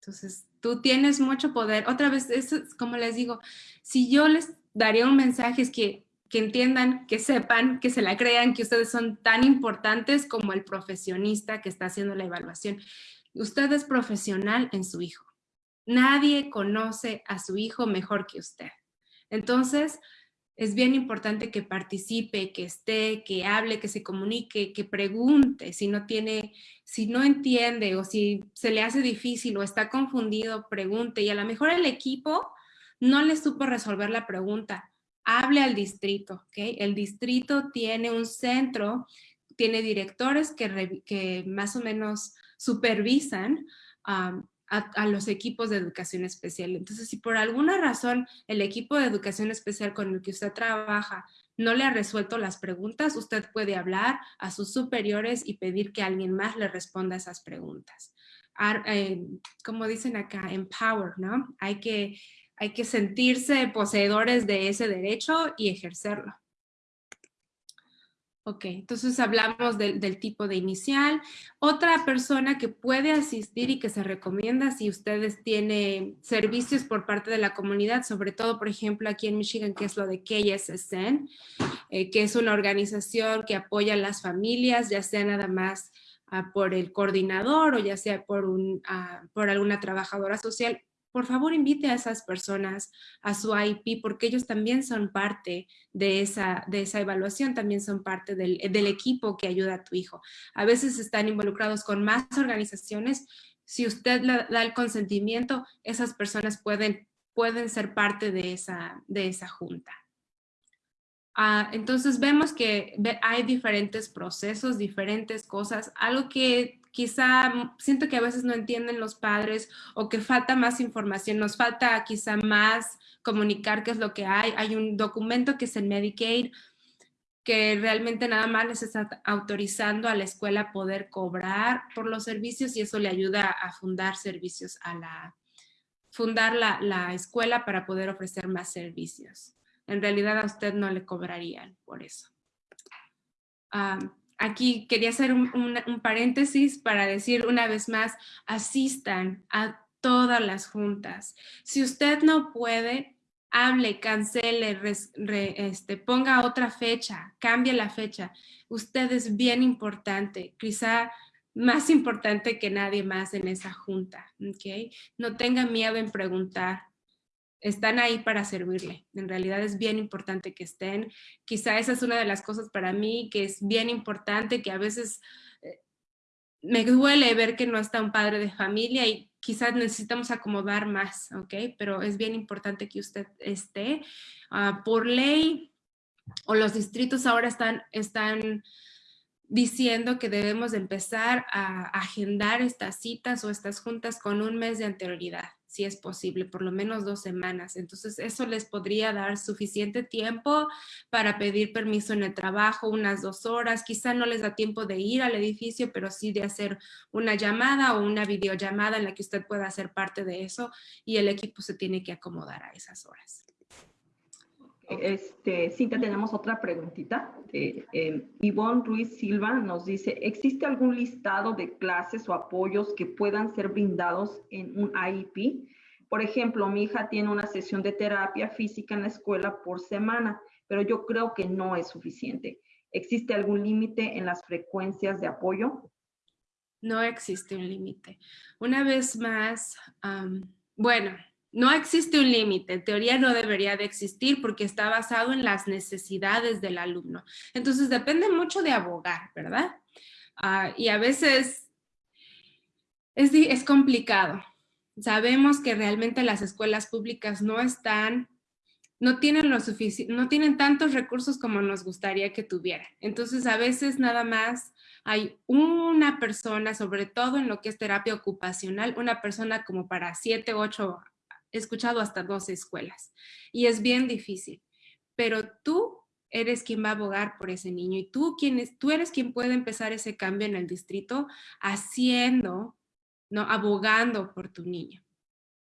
Entonces, tú tienes mucho poder. Otra vez, eso es como les digo, si yo les daría un mensaje es que, que entiendan, que sepan, que se la crean, que ustedes son tan importantes como el profesionista que está haciendo la evaluación. Usted es profesional en su hijo. Nadie conoce a su hijo mejor que usted. Entonces, es bien importante que participe, que esté, que hable, que se comunique, que pregunte si no tiene, si no entiende o si se le hace difícil o está confundido, pregunte. Y a lo mejor el equipo no le supo resolver la pregunta. Hable al distrito, ¿ok? El distrito tiene un centro, tiene directores que, más o menos supervisan a, los equipos de educación especial. Entonces, si por alguna razón el equipo de educación especial con el que usted trabaja no le ha resuelto las preguntas, usted puede hablar a sus superiores y pedir que alguien más le responda esas preguntas. Eh, como dicen acá, empower, ¿no? Hay que, hay que sentirse poseedores de ese derecho y ejercerlo. Ok, entonces hablamos del, tipo de inicial. Otra persona que puede asistir y que se recomienda si ustedes tienen servicios por parte de la comunidad, sobre todo, por ejemplo, aquí en Michigan, que es lo de KSSN, eh, que es una organización que apoya a las familias, ya sea nada más ah, por el coordinador o ya sea por, un, ah, por alguna trabajadora social por favor invite a esas personas a su IP porque ellos también son parte de esa, de esa evaluación, también son parte del, equipo que ayuda a tu hijo. A veces están involucrados con más organizaciones. Si usted le da el consentimiento, esas personas pueden, pueden ser parte de esa, de esa junta. Ah, entonces vemos que hay diferentes procesos, diferentes cosas. Algo que quizá mm, siento que a veces no entienden los padres o que falta más información, nos falta quizá más comunicar qué es lo que hay. Hay un documento que es el Medicaid que realmente nada más les está autorizando a la escuela poder cobrar por los servicios y eso le ayuda a fundar servicios a la, fundar la, la escuela para poder ofrecer más servicios. En realidad a usted no le cobrarían por eso. Aquí quería hacer un, paréntesis para decir una vez más, asistan a todas las juntas. Si usted no puede, hable, cancele, este, ponga otra fecha, cambie la fecha. Usted es bien importante, quizá más importante que nadie más en esa junta. ¿okay? No tenga miedo en preguntar están ahí para servirle. En realidad es bien importante que estén. Quizá esa es una de las cosas para mí que es bien importante, que a veces eh, me duele ver que no está un padre de familia y quizás necesitamos acomodar más, ¿ok? Pero es bien importante que usted esté. Ah, por ley, o los distritos ahora están, están diciendo que debemos empezar a agendar estas citas o estas juntas con un mes de anterioridad si es posible, por lo menos dos semanas. Entonces, eso les podría dar suficiente tiempo para pedir permiso en el trabajo, unas dos horas. Quizá no les da tiempo de ir al edificio, pero sí de hacer una llamada o una videollamada en la que usted pueda ser parte de eso y el equipo se tiene que acomodar a esas horas. Este, Cintia, tenemos otra preguntita. Eh, Ivonne Ruiz Silva nos dice, ¿existe algún listado de clases o apoyos que puedan ser brindados en un IEP? Por ejemplo, mi hija tiene una sesión de terapia física en la escuela por semana, pero yo creo que no es suficiente. ¿Existe algún límite en las frecuencias de apoyo? No existe un límite. Una vez más, bueno, no existe un límite. En teoría no debería de existir porque está basado en las necesidades del alumno. Entonces depende mucho de abogar, ¿verdad? Ah, y a veces es, es complicado. Sabemos que realmente las escuelas públicas no están no tienen, lo no tienen tantos recursos como nos gustaría que tuvieran. Entonces, a veces nada más hay una persona, sobre todo en lo que es terapia ocupacional, una persona como para siete, ocho, he escuchado hasta dos escuelas. Y es bien difícil. Pero tú eres quien va a abogar por ese niño y tú, quien tú eres quien puede empezar ese cambio en el distrito haciendo, ¿no? abogando por tu niño.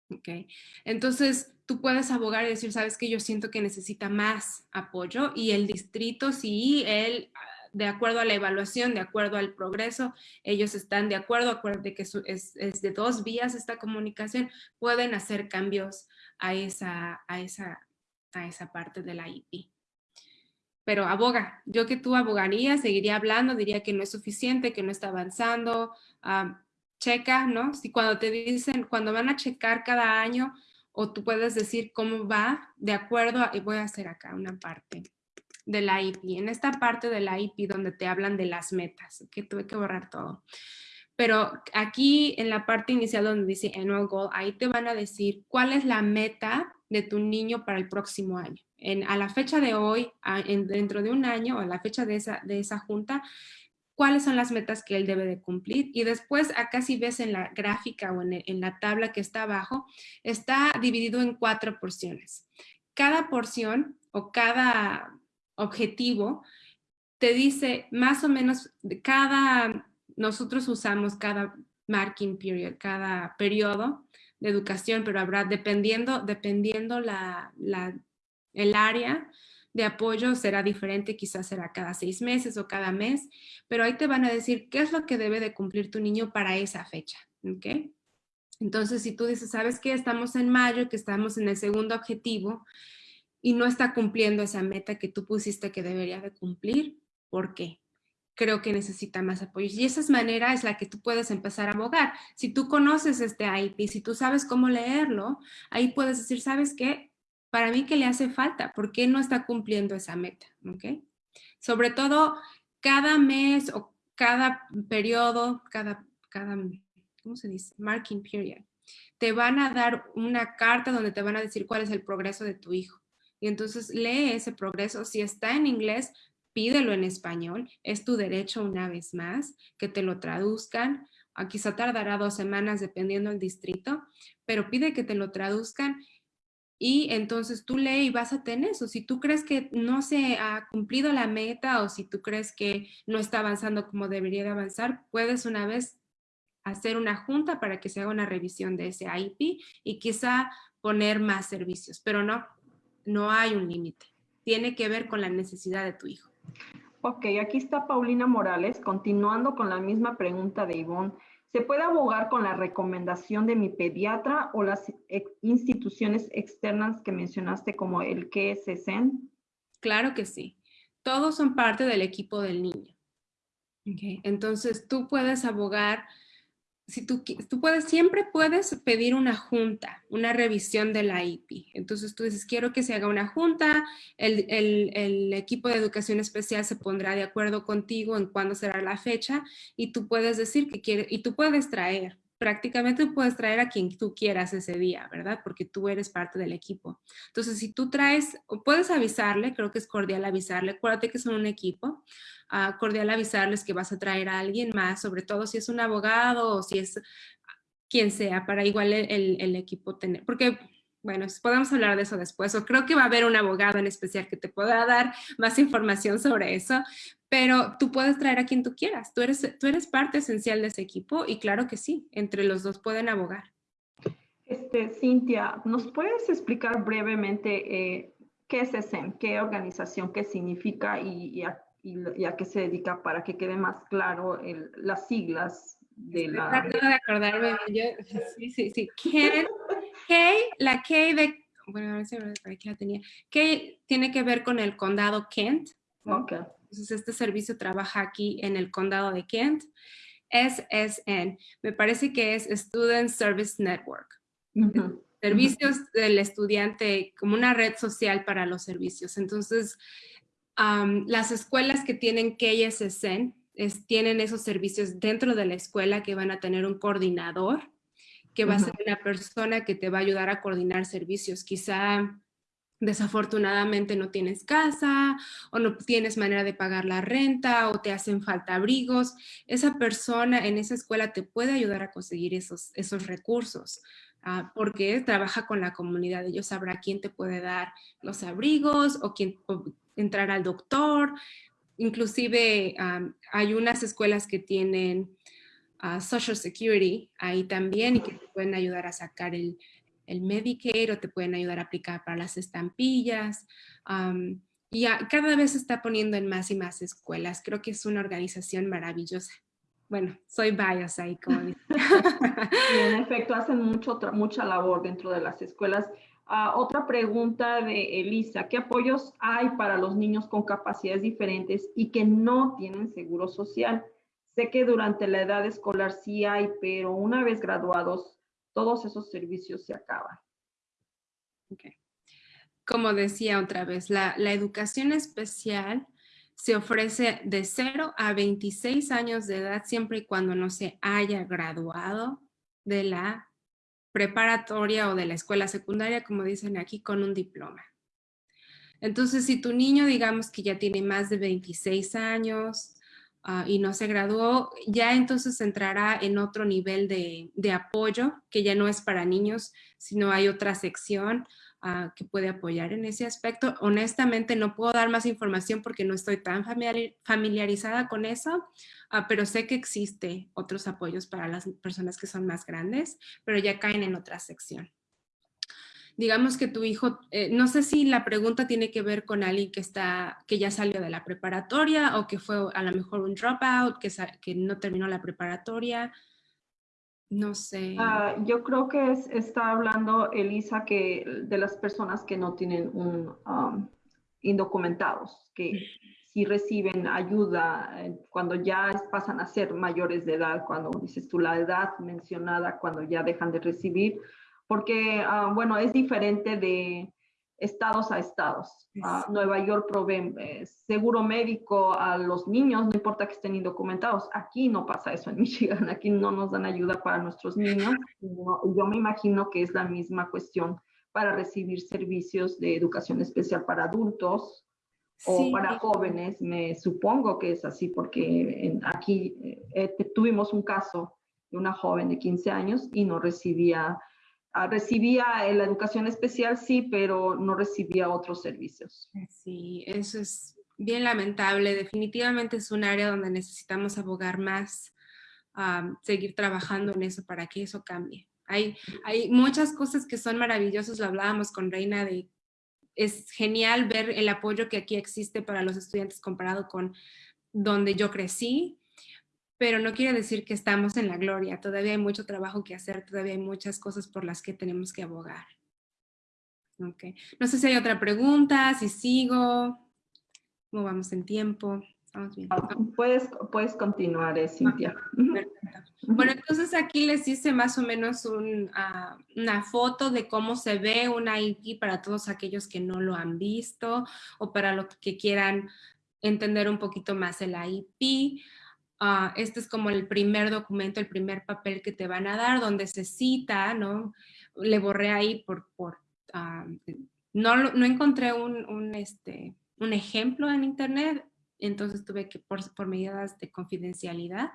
¿okay? Entonces, tú puedes abogar y decir, sabes que yo siento que necesita más apoyo y el distrito, sí, él, de acuerdo a la evaluación, de acuerdo al progreso, ellos están de acuerdo, de que es, de dos vías esta comunicación, pueden hacer cambios a esa, a esa, a esa parte de la IP. Pero aboga, yo que tú abogaría, seguiría hablando, diría que no es suficiente, que no está avanzando, ah, checa, ¿no? Si cuando te dicen, cuando van a checar cada año, o tú puedes decir cómo va de acuerdo y voy a hacer acá una parte de la IP. En esta parte de la IP donde te hablan de las metas, que tuve que borrar todo. Pero aquí en la parte inicial donde dice Annual Goal, ahí te van a decir cuál es la meta de tu niño para el próximo año. En, a la fecha de hoy, dentro de un año, o a la fecha de esa, de esa junta, cuáles son las metas que él debe de cumplir. Y después acá si ves en la gráfica o en, en la tabla que está abajo, está dividido en cuatro porciones. Cada porción o cada objetivo te dice más o menos cada, nosotros usamos cada marking period, cada periodo de educación, pero habrá dependiendo, dependiendo la, el área, de apoyo será diferente, quizás será cada seis meses o cada mes, pero ahí te van a decir qué es lo que debe de cumplir tu niño para esa fecha, ¿ok? Entonces, si tú dices, ¿sabes qué? Estamos en mayo, que estamos en el segundo objetivo y no está cumpliendo esa meta que tú pusiste que debería de cumplir, ¿por qué? Creo que necesita más apoyo. Y esa manera es la que tú puedes empezar a abogar. Si tú conoces este IP, si tú sabes cómo leerlo, ahí puedes decir, ¿sabes qué? para mí que le hace falta, ¿por qué no está cumpliendo esa meta? Sobre todo cada mes o cada periodo, cada, cada, ¿cómo se dice? Marking period. Te van a dar una carta donde te van a decir cuál es el progreso de tu hijo. Y entonces lee ese progreso. Si está en inglés, pídelo en español. Es tu derecho una vez más que te lo traduzcan. Quizá tardará dos semanas dependiendo del distrito, pero pide que te lo traduzcan y entonces tú lee y vas a tener eso. Si tú crees que no se ha cumplido la meta o si tú crees que no está avanzando como debería de avanzar, puedes una vez hacer una junta para que se haga una revisión de ese IP y quizá poner más servicios, pero no, no hay un límite. Tiene que ver con la necesidad de tu hijo. Ok, aquí está Paulina Morales, continuando con la misma pregunta de Ivonne. ¿Se puede abogar con la recomendación de mi pediatra o las instituciones externas que mencionaste como el KSSN? Claro que sí. Todos son parte del equipo del niño. Entonces tú puedes abogar si tú, puedes, siempre puedes pedir una junta, una revisión de la IP. Entonces tú dices, quiero que se haga una junta, el, el, equipo de educación especial se pondrá de acuerdo contigo en cuándo será la fecha y tú puedes decir que quieres, y tú puedes traer, prácticamente puedes traer a quien tú quieras ese día, ¿verdad? Porque tú eres parte del equipo. Entonces, si tú traes, puedes avisarle, creo que es cordial avisarle, acuérdate que son un equipo, uh, cordial avisarles que vas a traer a alguien más, sobre todo si es un abogado o si es quien sea, para igual el, el equipo tener, porque bueno, podemos hablar de eso después, o creo que va a haber un abogado en especial que te pueda dar más información sobre eso, pero tú puedes traer a quien tú quieras, tú eres, tú eres parte esencial de ese equipo y claro que sí, entre los dos pueden abogar. Este, Cintia, ¿nos puedes explicar brevemente eh, qué es ESEM, qué organización, qué significa y, a, qué se dedica para que quede más claro las siglas de la... Trato de acordarme, yo, sí, sí, sí, [LAUGHS] K, la K de bueno, a ver si aquí la tenía, que tiene que ver con el condado Kent. Okay. Entonces, este servicio trabaja aquí en el condado de Kent. SSN, me parece que es Student Service Network. Servicios del estudiante como una red social para los servicios. Entonces, las escuelas que tienen KSSN es, tienen esos servicios dentro de la escuela que van a tener un coordinador, que va a ser una persona que te va a ayudar a coordinar servicios. Quizá desafortunadamente no tienes casa o no tienes manera de pagar la renta o te hacen falta abrigos, esa persona en esa escuela te puede ayudar a conseguir esos, esos recursos. Ah, porque trabaja con la comunidad, ellos sabrá quién te puede dar los abrigos o quién entrar al doctor. Inclusive hay unas escuelas que tienen Social Security ahí también y que te pueden ayudar a sacar el, el Medicaid o te pueden ayudar a aplicar para las estampillas. y cada vez se está poniendo en más y más escuelas. Creo que es una organización maravillosa. Bueno, soy bias ahí, como [LAUGHS] en efecto, hacen mucho, mucha labor dentro de las escuelas. Ah, otra pregunta de Elisa, ¿qué apoyos hay para los niños con capacidades diferentes y que no tienen seguro social? Sé que durante la edad escolar sí hay, pero una vez graduados, todos esos servicios se acaban. Como decía otra vez, la, la educación especial se ofrece de 0 a 26 años de edad siempre y cuando no se haya graduado de la preparatoria o de la escuela secundaria, como dicen aquí, con un diploma. Entonces, si tu niño, digamos que ya tiene más de 26 años ah, y no se graduó, ya entonces entrará en otro nivel de, apoyo, que ya no es para niños, sino hay otra sección que puede apoyar en ese aspecto. Honestamente no puedo dar más información porque no estoy tan familiarizada con eso, ah, pero sé que existe otros apoyos para las personas que son más grandes, pero ya caen en otra sección. Digamos que tu hijo, eh, no sé si la pregunta tiene que ver con alguien que, está, que ya salió de la preparatoria o que fue a lo mejor un dropout, que, que no terminó la preparatoria. No sé. Ah, yo creo que está hablando Elisa que de las personas que no tienen un um, indocumentados, que si reciben ayuda eh, cuando ya pasan a ser mayores de edad, cuando dices tú la edad mencionada, cuando ya dejan de recibir, porque, ah, bueno, es diferente de estados a estados. Ah, Nueva York provee eh, seguro médico a los niños, no importa que estén indocumentados. Aquí no pasa eso en [LAUGHS] Michigan, aquí no nos dan ayuda para nuestros niños. yo me imagino que es la misma cuestión para recibir servicios de educación especial para adultos o para jóvenes. Me supongo que es así porque aquí eh, tuvimos un caso de una joven de 15 años y no recibía Ah, recibía la educación especial, sí, pero no recibía otros servicios. Sí, eso es bien lamentable. Definitivamente es un área donde necesitamos abogar más, seguir trabajando en eso para que eso cambie. Hay, hay muchas cosas que son maravillosas, lo hablábamos con Reina, de es genial ver el apoyo que aquí existe para los estudiantes comparado con donde yo crecí, pero no quiere decir que estamos en la gloria. Todavía hay mucho trabajo que hacer, todavía hay muchas cosas por las que tenemos que abogar. Okay. No sé si hay otra pregunta, si sigo, cómo vamos en tiempo. Ah, puedes, puedes continuar, eh, Cintia. Bueno, entonces aquí les hice más o menos ah, una foto de cómo se ve una IP para todos aquellos que no lo han visto o para los que quieran entender un poquito más el IP. Ah, este es como el primer documento, el primer papel que te van a dar, donde se cita, ¿no? Le borré ahí por, por ah, no, no encontré un, un, este, un ejemplo en internet, entonces tuve que, por, por medidas de confidencialidad,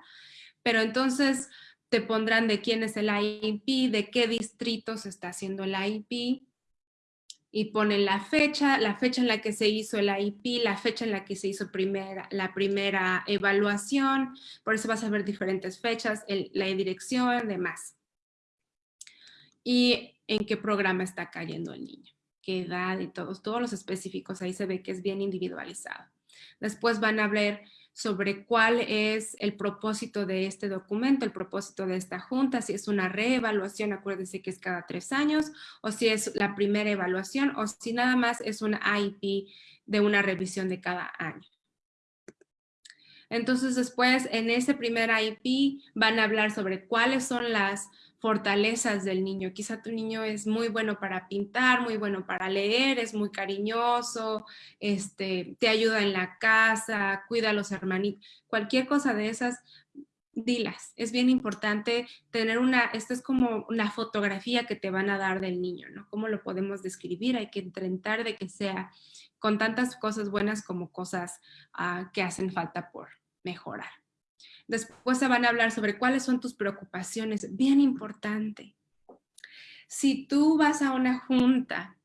pero entonces te pondrán de quién es el IP, de qué distrito se está haciendo el IP, y ponen la fecha, la fecha en la que se hizo el IP, la fecha en la que se hizo primera, la primera evaluación, por eso vas a ver diferentes fechas, la dirección, demás. Y en qué programa está cayendo el niño, qué edad y todos, todos los específicos, ahí se ve que es bien individualizado. Después van a ver sobre cuál es el propósito de este documento, el propósito de esta junta, si es una reevaluación, acuérdense que es cada tres años, o si es la primera evaluación, o si nada más es una IEP de una revisión de cada año. Entonces después en ese primer IEP van a hablar sobre cuáles son las fortalezas del niño. Quizá tu niño es muy bueno para pintar, muy bueno para leer, es muy cariñoso, este, te ayuda en la casa, cuida a los hermanitos, cualquier cosa de esas, dilas. Es bien importante tener una, esto es como una fotografía que te van a dar del niño, ¿no? ¿Cómo lo podemos describir? Hay que intentar de que sea con tantas cosas buenas como cosas ah, que hacen falta por mejorar. Después se van a hablar sobre cuáles son tus preocupaciones, bien importante. Si tú vas a una junta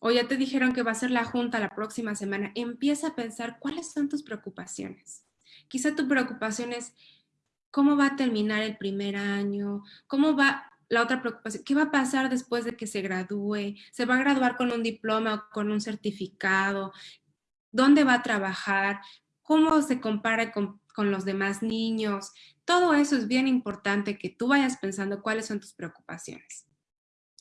o ya te dijeron que va a ser la junta la próxima semana, empieza a pensar cuáles son tus preocupaciones. Quizá tu preocupación es cómo va a terminar el primer año, cómo va la otra preocupación, ¿qué va a pasar después de que se gradúe? ¿Se va a graduar con un diploma o con un certificado? ¿Dónde va a trabajar? ¿Cómo se compara con con los demás niños. Todo eso es bien importante que tú vayas pensando cuáles son tus preocupaciones.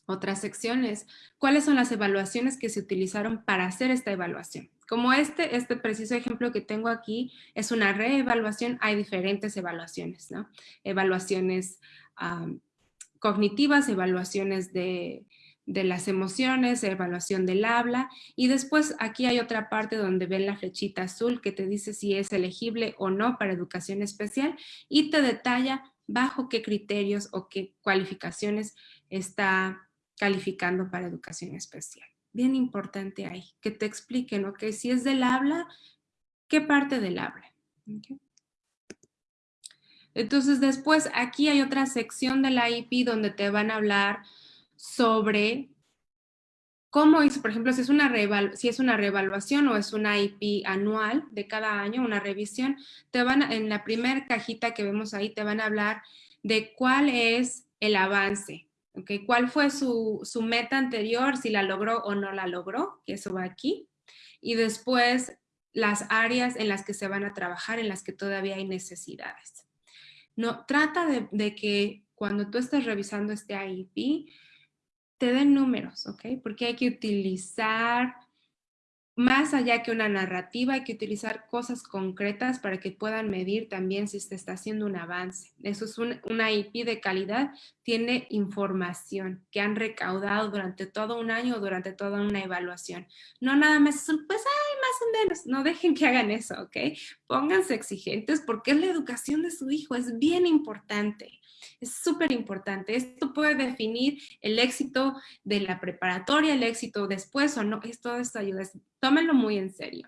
Otras secciones, cuáles son las evaluaciones que se utilizaron para hacer esta evaluación. Como este, este preciso ejemplo que tengo aquí es una reevaluación, hay diferentes evaluaciones, ¿no? Evaluaciones cognitivas, evaluaciones de de las emociones, evaluación del habla y después aquí hay otra parte donde ven la flechita azul que te dice si es elegible o no para educación especial y te detalla bajo qué criterios o qué cualificaciones está calificando para educación especial. Bien importante ahí, que te expliquen, ok, si es del habla, ¿qué parte del habla? Entonces después aquí hay otra sección de la IP donde te van a hablar sobre cómo hizo, por ejemplo, si es, una reevaluación o es una IP anual de cada año, una revisión, te van en la primera cajita que vemos ahí te van a hablar de cuál es el avance, ¿okay? cuál fue su, su meta anterior, si la logró o no la logró, que eso va aquí, y después las áreas en las que se van a trabajar, en las que todavía hay necesidades. No, trata de, que cuando tú estés revisando este IEP, te den números, ¿ok? Porque hay que utilizar, más allá que una narrativa, hay que utilizar cosas concretas para que puedan medir también si se está haciendo un avance. Eso es una IP de calidad, tiene información que han recaudado durante todo un año o durante toda una evaluación. No nada más son, pues, ay, más o menos, no dejen que hagan eso, ¿ok? Pónganse exigentes porque es la educación de su hijo, es bien importante. Es súper importante. Esto puede definir el éxito de la preparatoria, el éxito después o no. Es todo esto ayuda. Tómenlo muy en serio.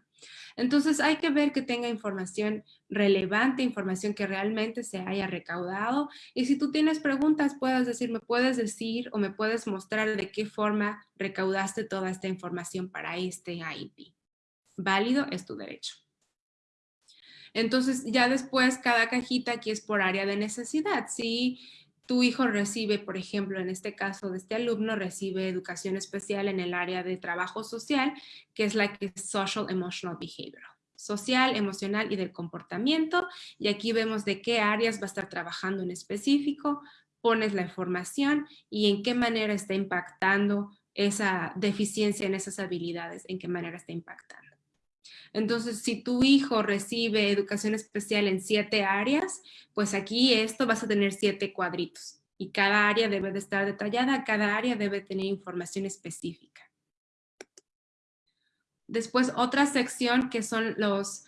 Entonces hay que ver que tenga información relevante, información que realmente se haya recaudado. Y si tú tienes preguntas, puedes decir, me puedes decir o me puedes mostrar de qué forma recaudaste toda esta información para este IEP. Válido es tu derecho. Entonces, ya después cada cajita aquí es por área de necesidad. Si tu hijo recibe, por ejemplo, en este caso de este alumno, recibe educación especial en el área de trabajo social, que es la que es Social Emotional Behavioral social, emocional y del comportamiento. Y aquí vemos de qué áreas va a estar trabajando en específico, pones la información y en qué manera está impactando esa deficiencia en esas habilidades, en qué manera está impactando. Entonces, si tu hijo recibe educación especial en siete áreas, pues aquí esto vas a tener siete cuadritos y cada área debe de estar detallada, cada área debe tener información específica. Después otra sección que son los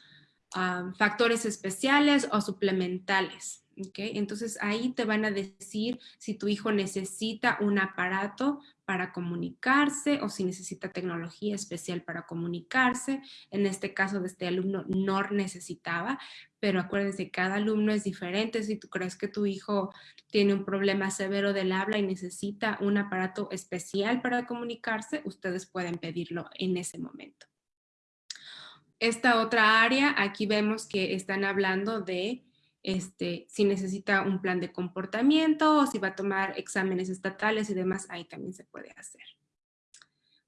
ah, factores especiales o suplementales. Entonces ahí te van a decir si tu hijo necesita un aparato para comunicarse o si necesita tecnología especial para comunicarse. En este caso de este alumno no necesitaba, pero acuérdense, cada alumno es diferente. Si tú crees que tu hijo tiene un problema severo del habla y necesita un aparato especial para comunicarse, ustedes pueden pedirlo en ese momento. Esta otra área, aquí vemos que están hablando de este, si necesita un plan de comportamiento o si va a tomar exámenes estatales y demás, ahí también se puede hacer.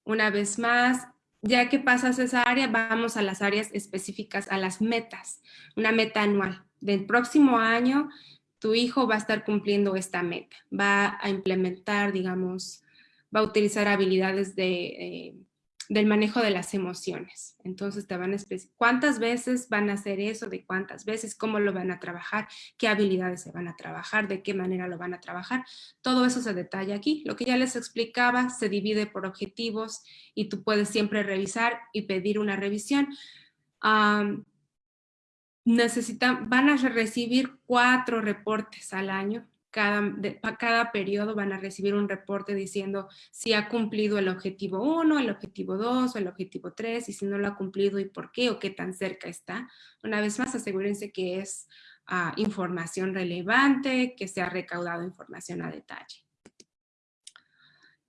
Una vez más, ya que pasas esa área, vamos a las áreas específicas, a las metas, una meta anual. Del próximo año, tu hijo va a estar cumpliendo esta meta, va a implementar, digamos, va a utilizar habilidades de, eh, del manejo de las emociones. Entonces te van a cuántas veces van a hacer eso, de cuántas veces, cómo lo van a trabajar, qué habilidades se van a trabajar, de qué manera lo van a trabajar. Todo eso se detalla aquí. Lo que ya les explicaba se divide por objetivos y tú puedes siempre revisar y pedir una revisión. necesitan, van a recibir cuatro reportes al año cada, cada periodo van a recibir un reporte diciendo si ha cumplido el objetivo 1, el objetivo 2 o el objetivo 3 y si no lo ha cumplido y por qué o qué tan cerca está. Una vez más, asegúrense que es ah, información relevante, que se ha recaudado información a detalle.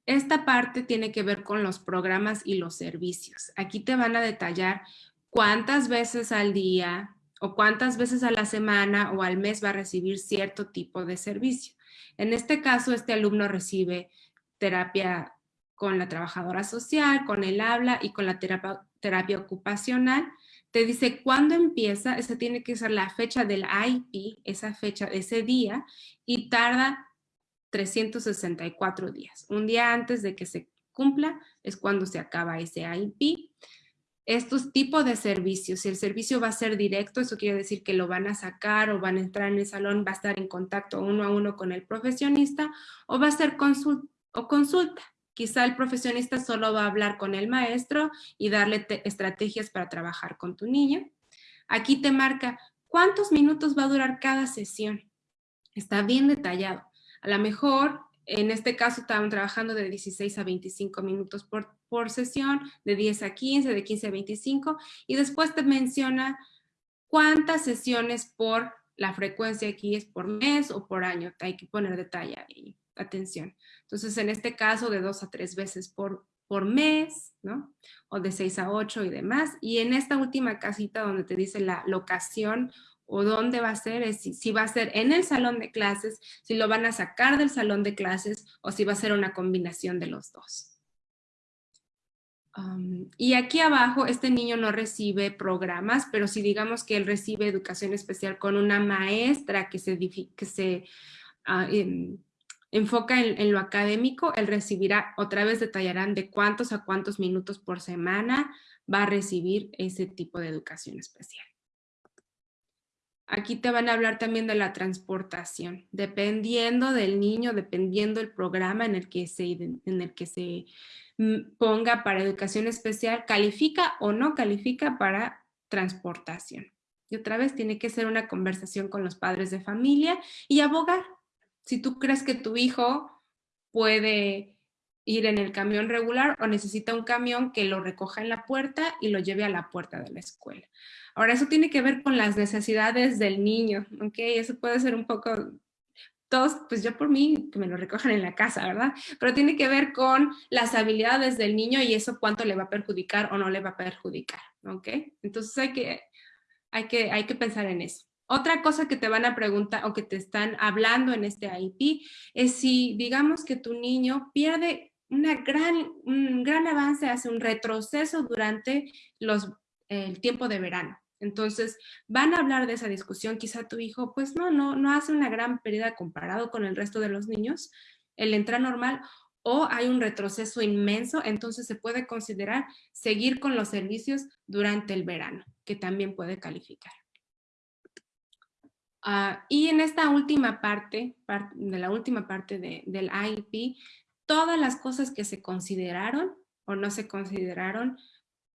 Esta parte tiene que ver con los programas y los servicios. Aquí te van a detallar cuántas veces al día, o cuántas veces a la semana o al mes va a recibir cierto tipo de servicio. En este caso, este alumno recibe terapia con la trabajadora social, con el habla y con la terapia, ocupacional. Te dice cuándo empieza, esa tiene que ser la fecha del IP, esa fecha, ese día, y tarda 364 días. Un día antes de que se cumpla es cuando se acaba ese IP estos tipos de servicios. Si el servicio va a ser directo, eso quiere decir que lo van a sacar o van a entrar en el salón, va a estar en contacto uno a uno con el profesionista o va a ser consulta consulta. Quizá el profesionista solo va a hablar con el maestro y darle estrategias para trabajar con tu niño. Aquí te marca cuántos minutos va a durar cada sesión. Está bien detallado. A lo mejor en este caso estaban trabajando de 16 a 25 minutos por, por sesión, de 10 a 15, de 15 a 25, y después te menciona cuántas sesiones por la frecuencia aquí es por mes o por año. Hay que poner detalle y atención. Entonces, en este caso, de dos a tres veces por, por mes, ¿no? O de 6 a 8 y demás. Y en esta última casita donde te dice la locación o dónde va a ser, si, va a ser en el salón de clases, si lo van a sacar del salón de clases o si va a ser una combinación de los dos. y aquí abajo, este niño no recibe programas, pero si digamos que él recibe educación especial con una maestra que se, que ah, em, enfoca en, en, lo académico, él recibirá, otra vez detallarán de cuántos a cuántos minutos por semana va a recibir ese tipo de educación especial. Aquí te van a hablar también de la transportación, dependiendo del niño, dependiendo del programa en el que se, en el que se mm, ponga para educación especial, califica o no califica para transportación. Y otra vez tiene que ser una conversación con los padres de familia y abogar. Si tú crees que tu hijo puede ir en el camión regular o necesita un camión que lo recoja en la puerta y lo lleve a la puerta de la escuela. Ahora, eso tiene que ver con las necesidades del niño, ¿ok? Eso puede ser un poco, todos, pues yo por mí, que me lo recojan en la casa, ¿verdad? Pero tiene que ver con las habilidades del niño y eso cuánto le va a perjudicar o no le va a perjudicar, ¿ok? Entonces hay que, hay que, hay que pensar en eso. Otra cosa que te van a preguntar o que te están hablando en este IP es si digamos que tu niño pierde una gran, un gran avance, hace un retroceso durante los, el tiempo de verano. Entonces, van a hablar de esa discusión, quizá tu hijo, pues no, no, no hace una gran pérdida comparado con el resto de los niños, él entra normal o hay un retroceso inmenso, entonces se puede considerar seguir con los servicios durante el verano, que también puede calificar. Ah, y en esta última parte, de la última parte del IEP, todas las cosas que se consideraron o no se consideraron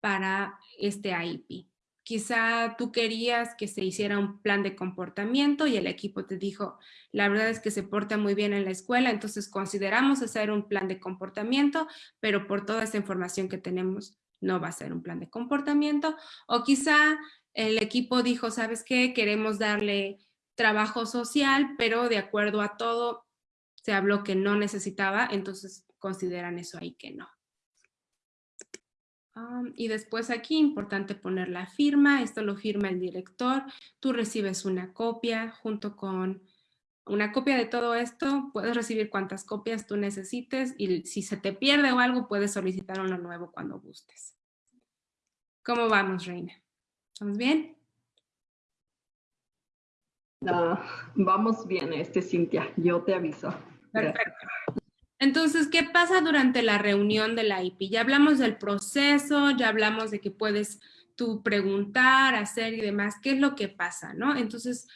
para este IEP. Quizá tú querías que se hiciera un plan de comportamiento y el equipo te dijo, la verdad es que se porta muy bien en la escuela, entonces consideramos hacer un plan de comportamiento, pero por toda esta información que tenemos no va a ser un plan de comportamiento. O quizá el equipo dijo, ¿sabes qué? Queremos darle trabajo social, pero de acuerdo a todo se habló que no necesitaba, entonces consideran eso ahí que no y después aquí, importante poner la firma, esto lo firma el director, tú recibes una copia junto con una copia de todo esto, puedes recibir cuantas copias tú necesites y si se te pierde o algo puedes solicitar uno nuevo cuando gustes. ¿Cómo vamos, Reina? ¿Estamos bien? vamos bien, este Cintia, yo te aviso. Perfecto. Entonces, ¿qué pasa durante la reunión de la IP? Ya hablamos del proceso, ya hablamos de que puedes tú preguntar, hacer y demás. ¿Qué es lo que pasa, no? Entonces,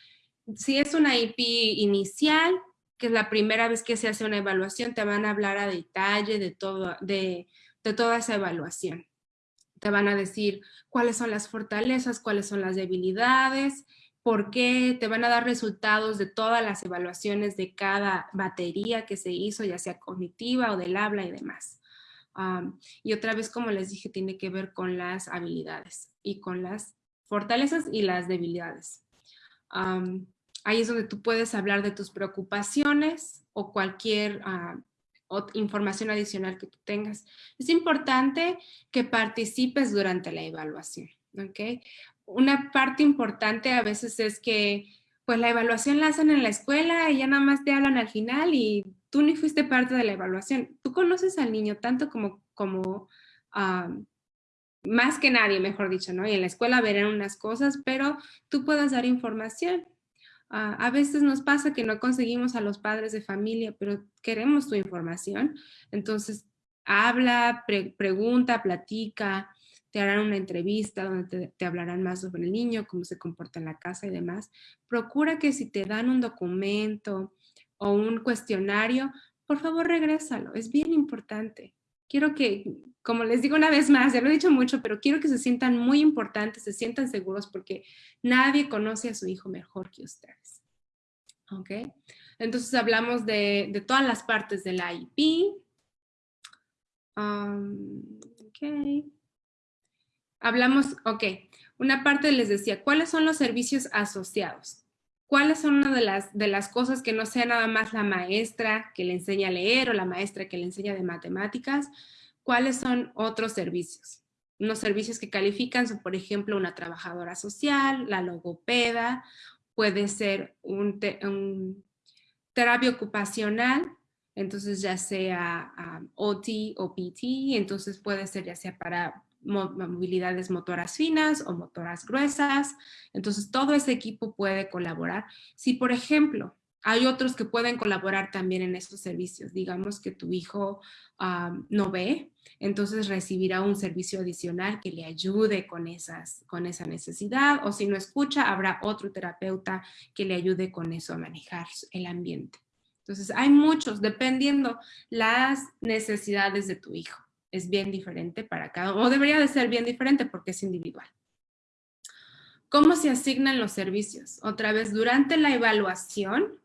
si es una IP inicial, que es la primera vez que se hace una evaluación, te van a hablar a detalle de, todo, de, de toda esa evaluación. Te van a decir cuáles son las fortalezas, cuáles son las debilidades, por qué, te van a dar resultados de todas las evaluaciones de cada batería que se hizo, ya sea cognitiva o del habla y demás. y otra vez, como les dije, tiene que ver con las habilidades y con las fortalezas y las debilidades. ahí es donde tú puedes hablar de tus preocupaciones o cualquier ah, información adicional que tú tengas. Es importante que participes durante la evaluación. ¿ok? Una parte importante a veces es que pues la evaluación la hacen en la escuela y ya nada más te hablan al final y tú ni fuiste parte de la evaluación. Tú conoces al niño tanto como, como más que nadie, mejor dicho, ¿no? Y en la escuela verán unas cosas, pero tú puedes dar información. Ah, a veces nos pasa que no conseguimos a los padres de familia, pero queremos tu información. Entonces, habla, pregunta, platica, te harán una entrevista donde te, hablarán más sobre el niño, cómo se comporta en la casa y demás. Procura que si te dan un documento o un cuestionario, por favor regrésalo, es bien importante. Quiero que, como les digo una vez más, ya lo he dicho mucho, pero quiero que se sientan muy importantes, se sientan seguros porque nadie conoce a su hijo mejor que ustedes. ¿Ok? Entonces hablamos de, todas las partes del IP. Um, ok hablamos, ok, una parte les decía, ¿cuáles son los servicios asociados? ¿Cuáles son una de las, de las cosas que no sea nada más la maestra que le enseña a leer o la maestra que le enseña de matemáticas? ¿Cuáles son otros servicios? Unos servicios que califican son, por ejemplo, una trabajadora social, la logopeda, puede ser un, terapia ocupacional, entonces ya sea um, OT o PT, entonces puede ser ya sea para movilidades motoras finas o motoras gruesas. Entonces, todo ese equipo puede colaborar. Si, por ejemplo, hay otros que pueden colaborar también en estos servicios. Digamos que tu hijo no ve, entonces recibirá un servicio adicional que le ayude con, esas, con esa necesidad. O si no escucha, habrá otro terapeuta que le ayude con eso a manejar el ambiente. Entonces, hay muchos, dependiendo las necesidades de tu hijo es bien diferente para cada o debería de ser bien diferente porque es individual. ¿Cómo se asignan los servicios? Otra vez, durante la evaluación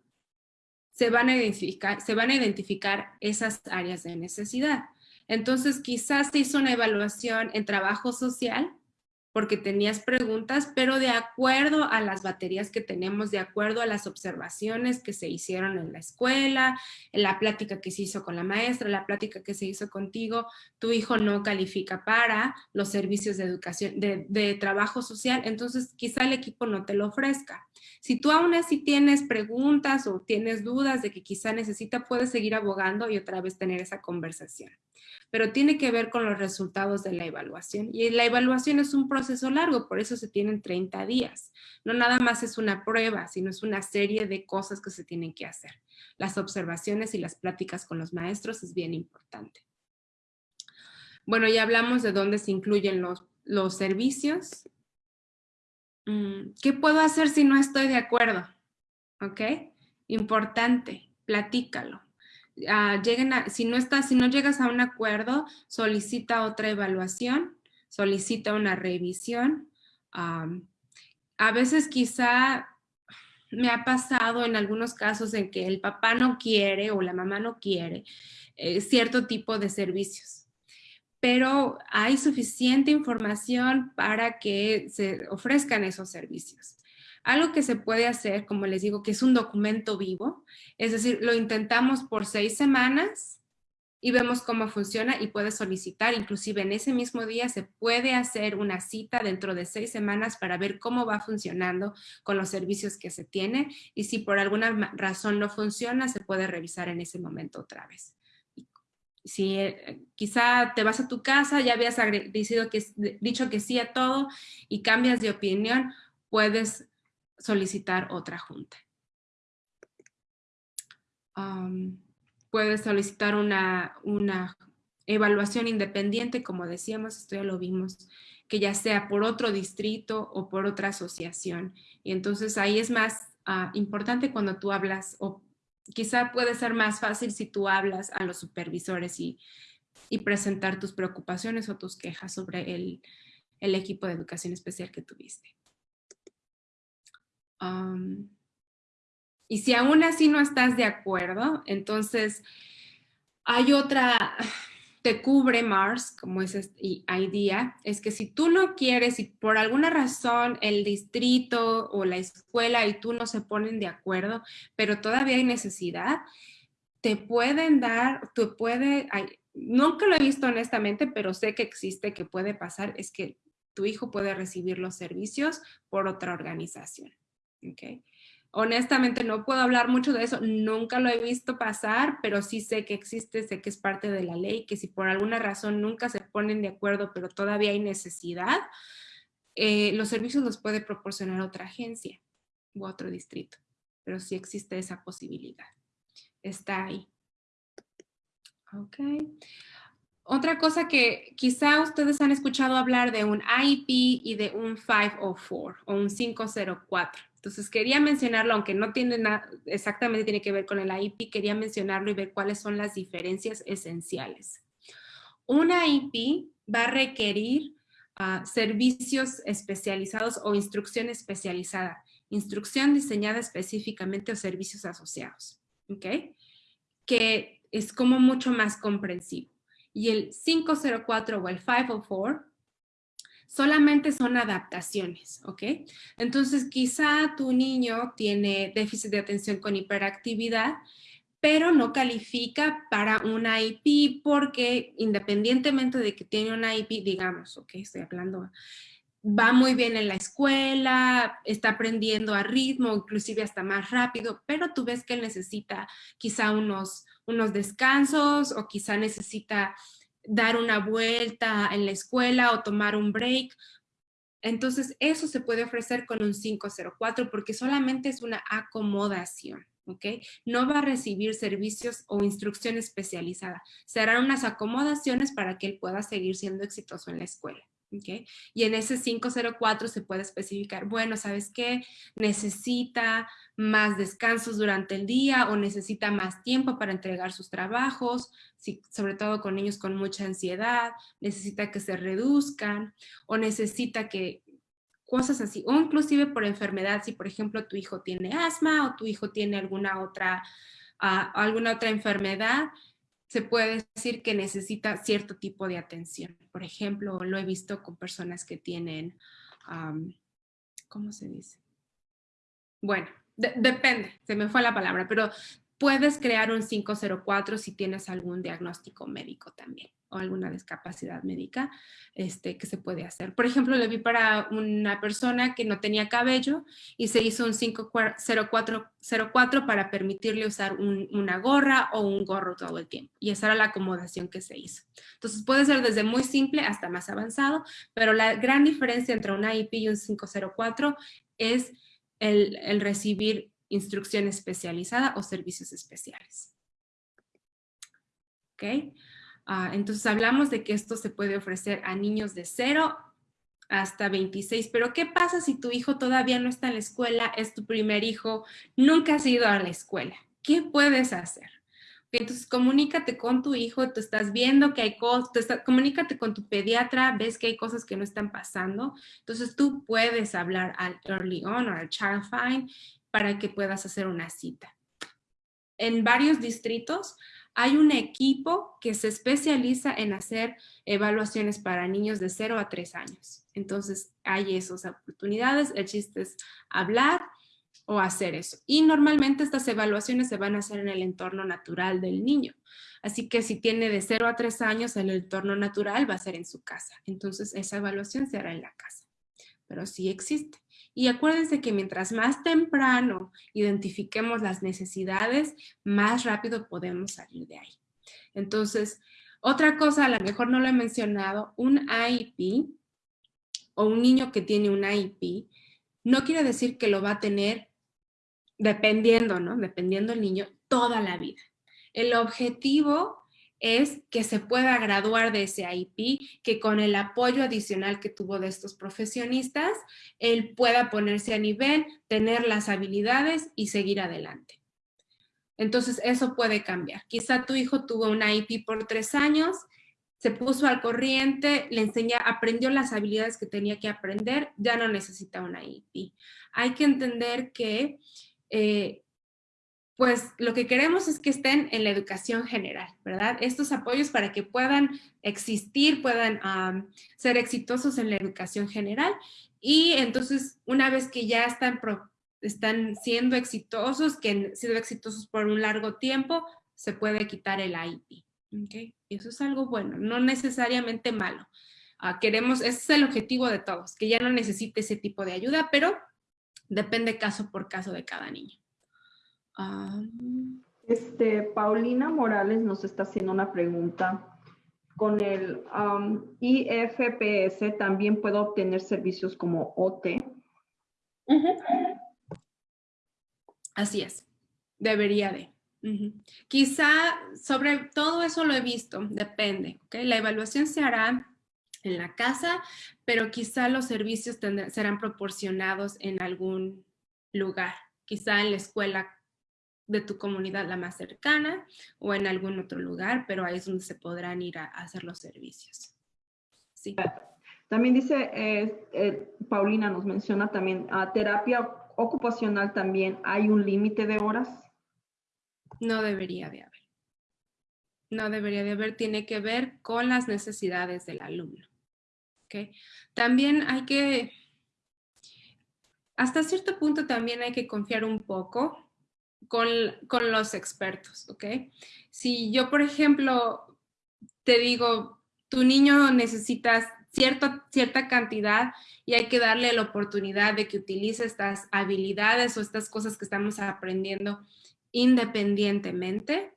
se van a identificar, se van a identificar esas áreas de necesidad. Entonces, quizás se hizo una evaluación en trabajo social porque tenías preguntas, pero de acuerdo a las baterías que tenemos, de acuerdo a las observaciones que se hicieron en la escuela, en la plática que se hizo con la maestra, la plática que se hizo contigo, tu hijo no califica para los servicios de educación, de, de trabajo social, entonces quizá el equipo no te lo ofrezca. Si tú aún así tienes preguntas o tienes dudas de que quizá necesita, puedes seguir abogando y otra vez tener esa conversación pero tiene que ver con los resultados de la evaluación. Y la evaluación es un proceso largo, por eso se tienen 30 días. No nada más es una prueba, sino es una serie de cosas que se tienen que hacer. Las observaciones y las pláticas con los maestros es bien importante. Bueno, ya hablamos de dónde se incluyen los, los servicios. Mm, ¿Qué puedo hacer si no estoy de acuerdo? ¿Ok? Importante, platícalo Ah, lleguen si, no estás, si no llegas a un acuerdo, solicita otra evaluación, solicita una revisión. a veces quizá me ha pasado en algunos casos en que el papá no quiere o la mamá no quiere eh, cierto tipo de servicios, pero hay suficiente información para que se ofrezcan esos servicios. Algo que se puede hacer, como les digo, que es un documento vivo, es decir, lo intentamos por seis semanas y vemos cómo funciona y puedes solicitar, inclusive en ese mismo día se puede hacer una cita dentro de seis semanas para ver cómo va funcionando con los servicios que se tiene y si por alguna razón no funciona, se puede revisar en ese momento otra vez. si eh, quizá te vas a tu casa, ya habías que, dicho que sí a todo y cambias de opinión, puedes solicitar otra junta. Puedes solicitar una, una evaluación independiente, como decíamos, esto ya lo vimos, que ya sea por otro distrito o por otra asociación. Y entonces ahí es más ah, importante cuando tú hablas o quizá puede ser más fácil si tú hablas a los supervisores y, presentar tus preocupaciones o tus quejas sobre el, equipo de educación especial que tuviste. Y si aún así no estás de acuerdo, entonces hay otra, [SIGHS] te cubre Mars, como es este idea, es que si tú no quieres y por alguna razón el distrito o la escuela y tú no se ponen de acuerdo, pero todavía hay necesidad, te pueden dar, te puede, nunca lo he visto honestamente, pero sé que existe, que puede pasar, es que tu hijo puede recibir los servicios por otra organización. ¿okay? Honestamente no puedo hablar mucho de eso, nunca lo he visto pasar, pero sí sé que existe, sé que es parte de la ley, que si por alguna razón nunca se ponen de acuerdo, pero todavía hay necesidad, eh, los servicios los puede proporcionar otra agencia u otro distrito, pero sí existe esa posibilidad. Está ahí. Ok. Otra cosa que quizá ustedes han escuchado hablar de un IEP y de un 504 o un 504. Entonces quería mencionarlo, aunque no tiene nada, exactamente tiene que ver con el IP, quería mencionarlo y ver cuáles son las diferencias esenciales. Una IP va a requerir ah, servicios especializados o instrucción especializada, instrucción diseñada específicamente o servicios asociados, ¿ok? Que es como mucho más comprensivo. Y el 504 o el 504 solamente son adaptaciones, ¿ok? Entonces, quizá tu niño tiene déficit de atención con hiperactividad, pero no califica para una IP porque independientemente de que tiene una IP, digamos, ok, estoy hablando, va muy bien en la escuela, está aprendiendo a ritmo, inclusive hasta más rápido, pero tú ves que él necesita quizá unos, unos descansos o quizá necesita dar una vuelta en la escuela o tomar un break. Entonces, eso se puede ofrecer con un 504 porque solamente es una acomodación, ¿ok? No va a recibir servicios o instrucción especializada. Se harán unas acomodaciones para que él pueda seguir siendo exitoso en la escuela. Y en ese 504 se puede especificar, bueno, ¿sabes qué? Necesita más descansos durante el día o necesita más tiempo para entregar sus trabajos, sobre todo con niños con mucha ansiedad, necesita que se reduzcan o necesita que cosas así, o inclusive por enfermedad, si por ejemplo tu hijo tiene asma o tu hijo tiene alguna otra, ah, alguna otra enfermedad, se puede decir que necesita cierto tipo de atención. Por ejemplo, lo he visto con personas que tienen, ¿cómo se dice? Bueno, depende, se me fue la palabra, pero puedes crear un 504 si tienes algún diagnóstico médico también o alguna discapacidad médica este, que se puede hacer. Por ejemplo, le vi para una persona que no tenía cabello y se hizo un 50404 para permitirle usar una gorra o un gorro todo el tiempo. Y esa era la acomodación que se hizo. Entonces puede ser desde muy simple hasta más avanzado, pero la gran diferencia entre un IP y un 504 es el, el recibir instrucción especializada o servicios especiales. ¿Ok? Ah, entonces hablamos de que esto se puede ofrecer a niños de 0 hasta 26, pero ¿qué pasa si tu hijo todavía no está en la escuela, es tu primer hijo, nunca has ido a la escuela? ¿Qué puedes hacer? Entonces, comunícate con tu hijo, tú estás viendo que hay cosas, comunícate con tu pediatra, ves que hay cosas que no están pasando. Entonces, tú puedes hablar al Early On o al Child Find para que puedas hacer una cita. En varios distritos hay un equipo que se especializa en hacer evaluaciones para niños de 0 a 3 años. Entonces hay esas oportunidades, el chiste es hablar o hacer eso. Y normalmente estas evaluaciones se van a hacer en el entorno natural del niño. Así que si tiene de 0 a 3 años, el entorno natural va a ser en su casa. Entonces esa evaluación se hará en la casa. Pero sí existe. Y acuérdense que mientras más temprano identifiquemos las necesidades, más rápido podemos salir de ahí. Entonces, otra cosa, a lo mejor no lo he mencionado, un IEP o un niño que tiene un IEP no quiere decir que lo va a tener dependiendo, ¿no? Dependiendo el niño toda la vida. El objetivo es que se pueda graduar de ese IEP, que con el apoyo adicional que tuvo de estos profesionistas, él pueda ponerse a nivel, tener las habilidades y seguir adelante. Entonces, eso puede cambiar. Quizá tu hijo tuvo un IEP por tres años, se puso al corriente, le enseñó, aprendió las habilidades que tenía que aprender, ya no necesita un IEP. Hay que entender que eh, pues lo que queremos es que estén en la educación general, ¿verdad? Estos apoyos para que puedan existir, puedan ser exitosos en la educación general y entonces una vez que ya están, están siendo exitosos, que han sido exitosos por un largo tiempo, se puede quitar el IEP. ¿okay? Eso es algo bueno, no necesariamente malo. Ah, queremos, ese es el objetivo de todos, que ya no necesite ese tipo de ayuda, pero depende caso por caso de cada niño. Ah. Este, Paulina Morales nos está haciendo una pregunta. Con el IFPS también puedo obtener servicios como OT. Así es, debería de. Quizá sobre todo eso lo he visto, depende. La evaluación se hará en la casa, pero quizá los servicios serán proporcionados en algún lugar, quizá en la escuela de tu comunidad la más cercana o en algún otro lugar, pero ahí es donde se podrán ir a, hacer los servicios. Sí. También dice, eh, eh, Paulina nos menciona también, a terapia ocupacional también, ¿hay un límite de horas? No debería de haber. No debería de haber, tiene que ver con las necesidades del alumno. ¿okay? También hay que, hasta cierto punto también hay que confiar un poco con, los expertos, ¿ok? Si yo, por ejemplo, te digo, tu niño necesitas cierta cantidad y hay que darle la oportunidad de que utilice estas habilidades o estas cosas que estamos aprendiendo independientemente,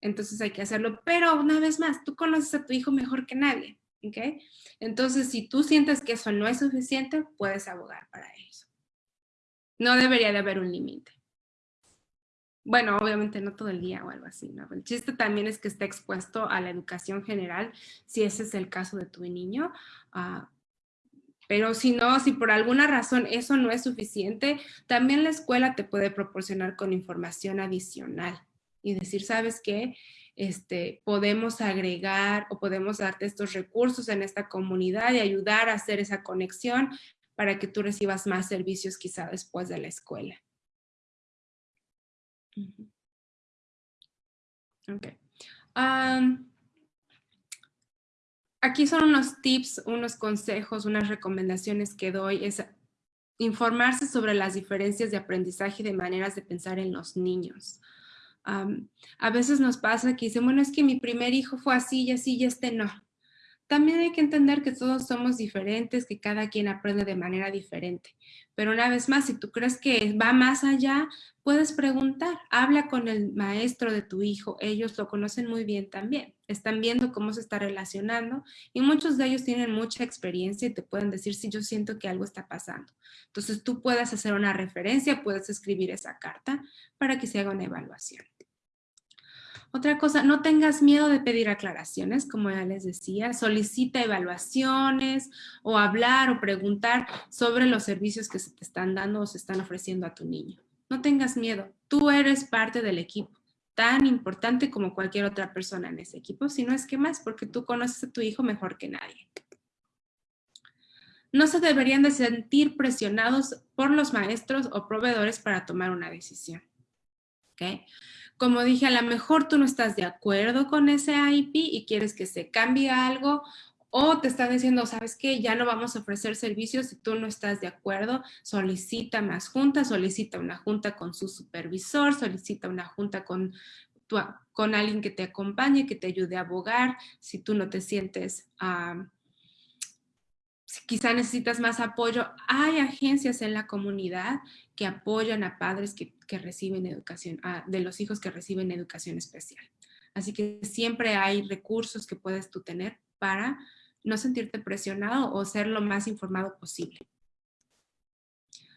entonces hay que hacerlo. Pero una vez más, tú conoces a tu hijo mejor que nadie, ¿ok? Entonces, si tú sientes que eso no es suficiente, puedes abogar para eso. No debería de haber un límite. Bueno, obviamente no todo el día o algo así, ¿no? El chiste también es que esté expuesto a la educación general, si ese es el caso de tu niño. Ah, pero si no, si por alguna razón eso no es suficiente, también la escuela te puede proporcionar con información adicional y decir, ¿sabes qué? Este, podemos agregar o podemos darte estos recursos en esta comunidad y ayudar a hacer esa conexión para que tú recibas más servicios quizá después de la escuela. Aquí son unos tips, unos consejos, unas recomendaciones que doy. Es informarse sobre las diferencias de aprendizaje y de maneras de pensar en los niños. a veces nos pasa que dicen, bueno, es que mi primer hijo fue así y así y este no. También hay que entender que todos somos diferentes, que cada quien aprende de manera diferente. Pero una vez más, si tú crees que va más allá, puedes preguntar, habla con el maestro de tu hijo, ellos lo conocen muy bien también, están viendo cómo se está relacionando y muchos de ellos tienen mucha experiencia y te pueden decir si yo siento que algo está pasando. Entonces tú puedes hacer una referencia, puedes escribir esa carta para que se haga una evaluación. Otra cosa, no tengas miedo de pedir aclaraciones, como ya les decía, solicita evaluaciones o hablar o preguntar sobre los servicios que se te están dando o se están ofreciendo a tu niño. No tengas miedo, tú eres parte del equipo, tan importante como cualquier otra persona en ese equipo, si no es que más, porque tú conoces a tu hijo mejor que nadie. No se deberían de sentir presionados por los maestros o proveedores para tomar una decisión. ¿Okay? Como dije, a lo mejor tú no estás de acuerdo con ese IP y quieres que se cambie algo o te están diciendo, ¿sabes qué? Ya no vamos a ofrecer servicios si tú no estás de acuerdo. Solicita más juntas, solicita una junta con su supervisor, solicita una junta con, con alguien que te acompañe, que te ayude a abogar. Si tú no te sientes... Si quizá necesitas más apoyo, hay agencias en la comunidad que apoyan a padres que, reciben educación, de los hijos que reciben educación especial. Así que siempre hay recursos que puedes tú tener para no sentirte presionado o ser lo más informado posible.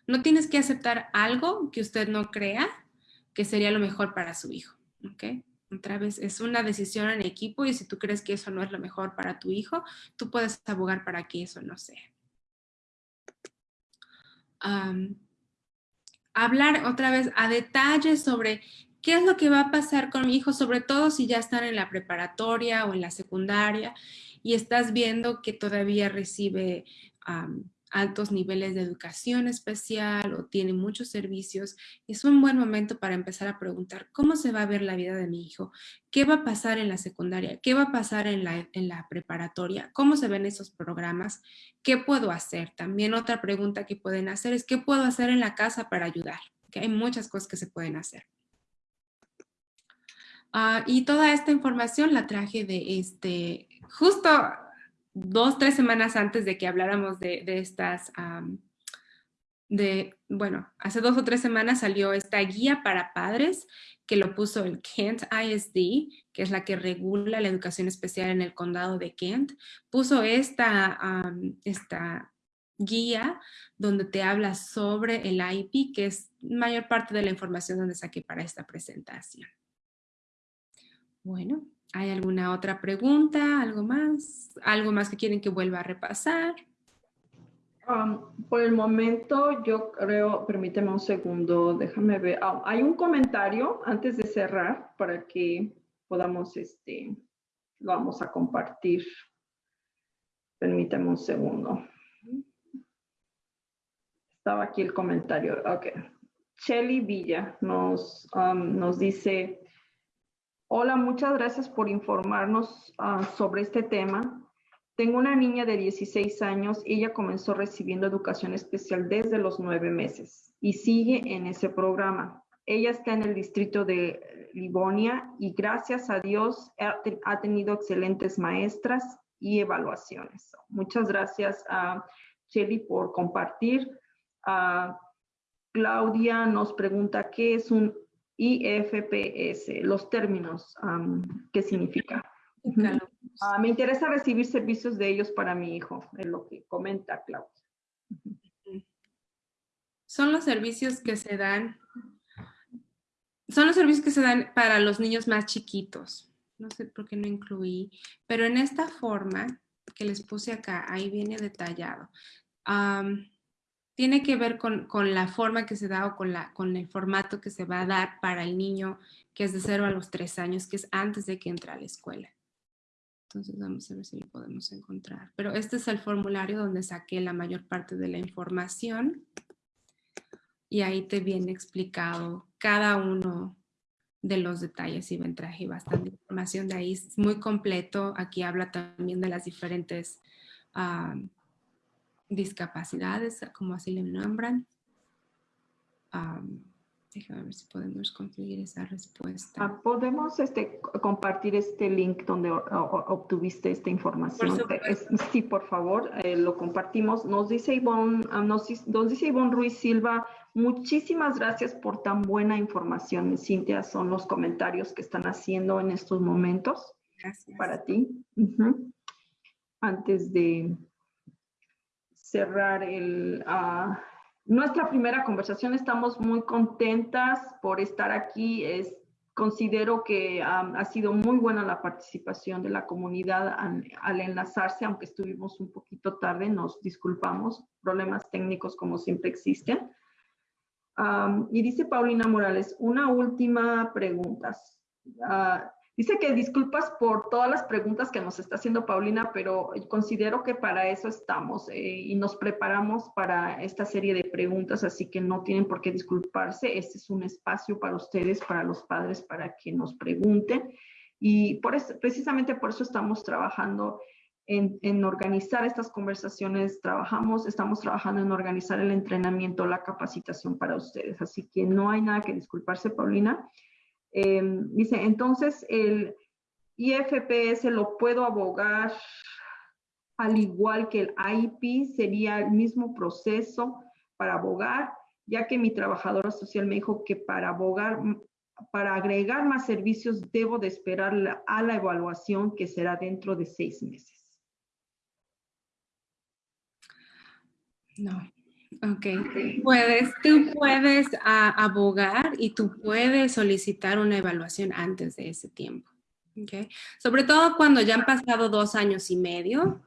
No tienes que aceptar algo que usted no crea que sería lo mejor para su hijo. ¿ok? Otra vez, es una decisión en equipo y si tú crees que eso no es lo mejor para tu hijo, tú puedes abogar para que eso no sea. Hablar otra vez a detalle sobre qué es lo que va a pasar con mi hijo, sobre todo si ya están en la preparatoria o en la secundaria y estás viendo que todavía recibe altos niveles de educación especial o tiene muchos servicios, es un buen momento para empezar a preguntar cómo se va a ver la vida de mi hijo, qué va a pasar en la secundaria, qué va a pasar en la, en la preparatoria, cómo se ven esos programas, qué puedo hacer. También otra pregunta que pueden hacer es qué puedo hacer en la casa para ayudar, que hay muchas cosas que se pueden hacer. Ah, y toda esta información la traje de este, justo dos, tres semanas antes de que habláramos de, estas, de, bueno, hace dos o tres semanas salió esta guía para padres que lo puso el Kent ISD, que es la que regula la educación especial en el condado de Kent, puso esta, esta guía donde te habla sobre el IP, que es mayor parte de la información donde saqué para esta presentación. Bueno, ¿Hay alguna otra pregunta? ¿Algo más? ¿Algo más que quieren que vuelva a repasar? Um, por el momento, yo creo, permíteme un segundo, déjame ver. Ah, hay un comentario antes de cerrar para que podamos, este, lo vamos a compartir. Permíteme un segundo. Estaba aquí el comentario. Ok. Shelly Villa nos, um, nos dice, Hola, muchas gracias por informarnos ah, sobre este tema. Tengo una niña de 16 años. Ella comenzó recibiendo educación especial desde los nueve meses y sigue en ese programa. Ella está en el distrito de Livonia y gracias a Dios ha, tenido excelentes maestras y evaluaciones. Muchas gracias a Shelly por compartir. Ah, Claudia nos pregunta qué es un IFPS, los términos, ¿qué significa? Ah, me interesa recibir servicios de ellos para mi hijo, es lo que comenta Claudia. Son los servicios que se dan, son los servicios que se dan para los niños más chiquitos. No sé por qué no incluí, pero en esta forma que les puse acá, ahí viene detallado tiene que ver con, la forma que se da o con, la, con el formato que se va a dar para el niño que es de 0 a los 3 años, que es antes de que entre a la escuela. Entonces vamos a ver si lo podemos encontrar. Pero este es el formulario donde saqué la mayor parte de la información. Y ahí te viene explicado cada uno de los detalles y traje bastante información de ahí. Es muy completo. Aquí habla también de las diferentes ah, discapacidades, como así le nombran. déjame ver si podemos conseguir esa respuesta. Ah, podemos este, compartir este link donde obtuviste esta información. sí, por favor, eh, lo compartimos. Nos dice Ivonne, ah, nos, dice Ivonne Ruiz Silva, muchísimas gracias por tan buena información. Cintia, son los comentarios que están haciendo en estos momentos. Gracias. Para ti. Antes de cerrar el, ah, nuestra primera conversación. Estamos muy contentas por estar aquí. Es, considero que ha sido muy buena la participación de la comunidad al, enlazarse, aunque estuvimos un poquito tarde, nos disculpamos, problemas técnicos como siempre existen. y dice Paulina Morales, una última pregunta. Ah, Dice que disculpas por todas las preguntas que nos está haciendo Paulina, pero considero que para eso estamos eh, y nos preparamos para esta serie de preguntas, así que no tienen por qué disculparse. Este es un espacio para ustedes, para los padres, para que nos pregunten. Y precisamente por eso estamos trabajando en, en, organizar estas conversaciones, trabajamos, estamos trabajando en organizar el entrenamiento, la capacitación para ustedes. Así que no hay nada que disculparse, Paulina. Em, dice, entonces el IFPS lo puedo abogar al igual que el IP, sería el mismo proceso para abogar, ya que mi trabajadora social me dijo que para abogar para agregar más servicios, debo de esperar a la evaluación que será dentro de seis meses. No. Ok. Puedes, tú puedes abogar y tú puedes solicitar una evaluación antes de ese tiempo. Okay. Sobre todo cuando ya han pasado dos años y medio,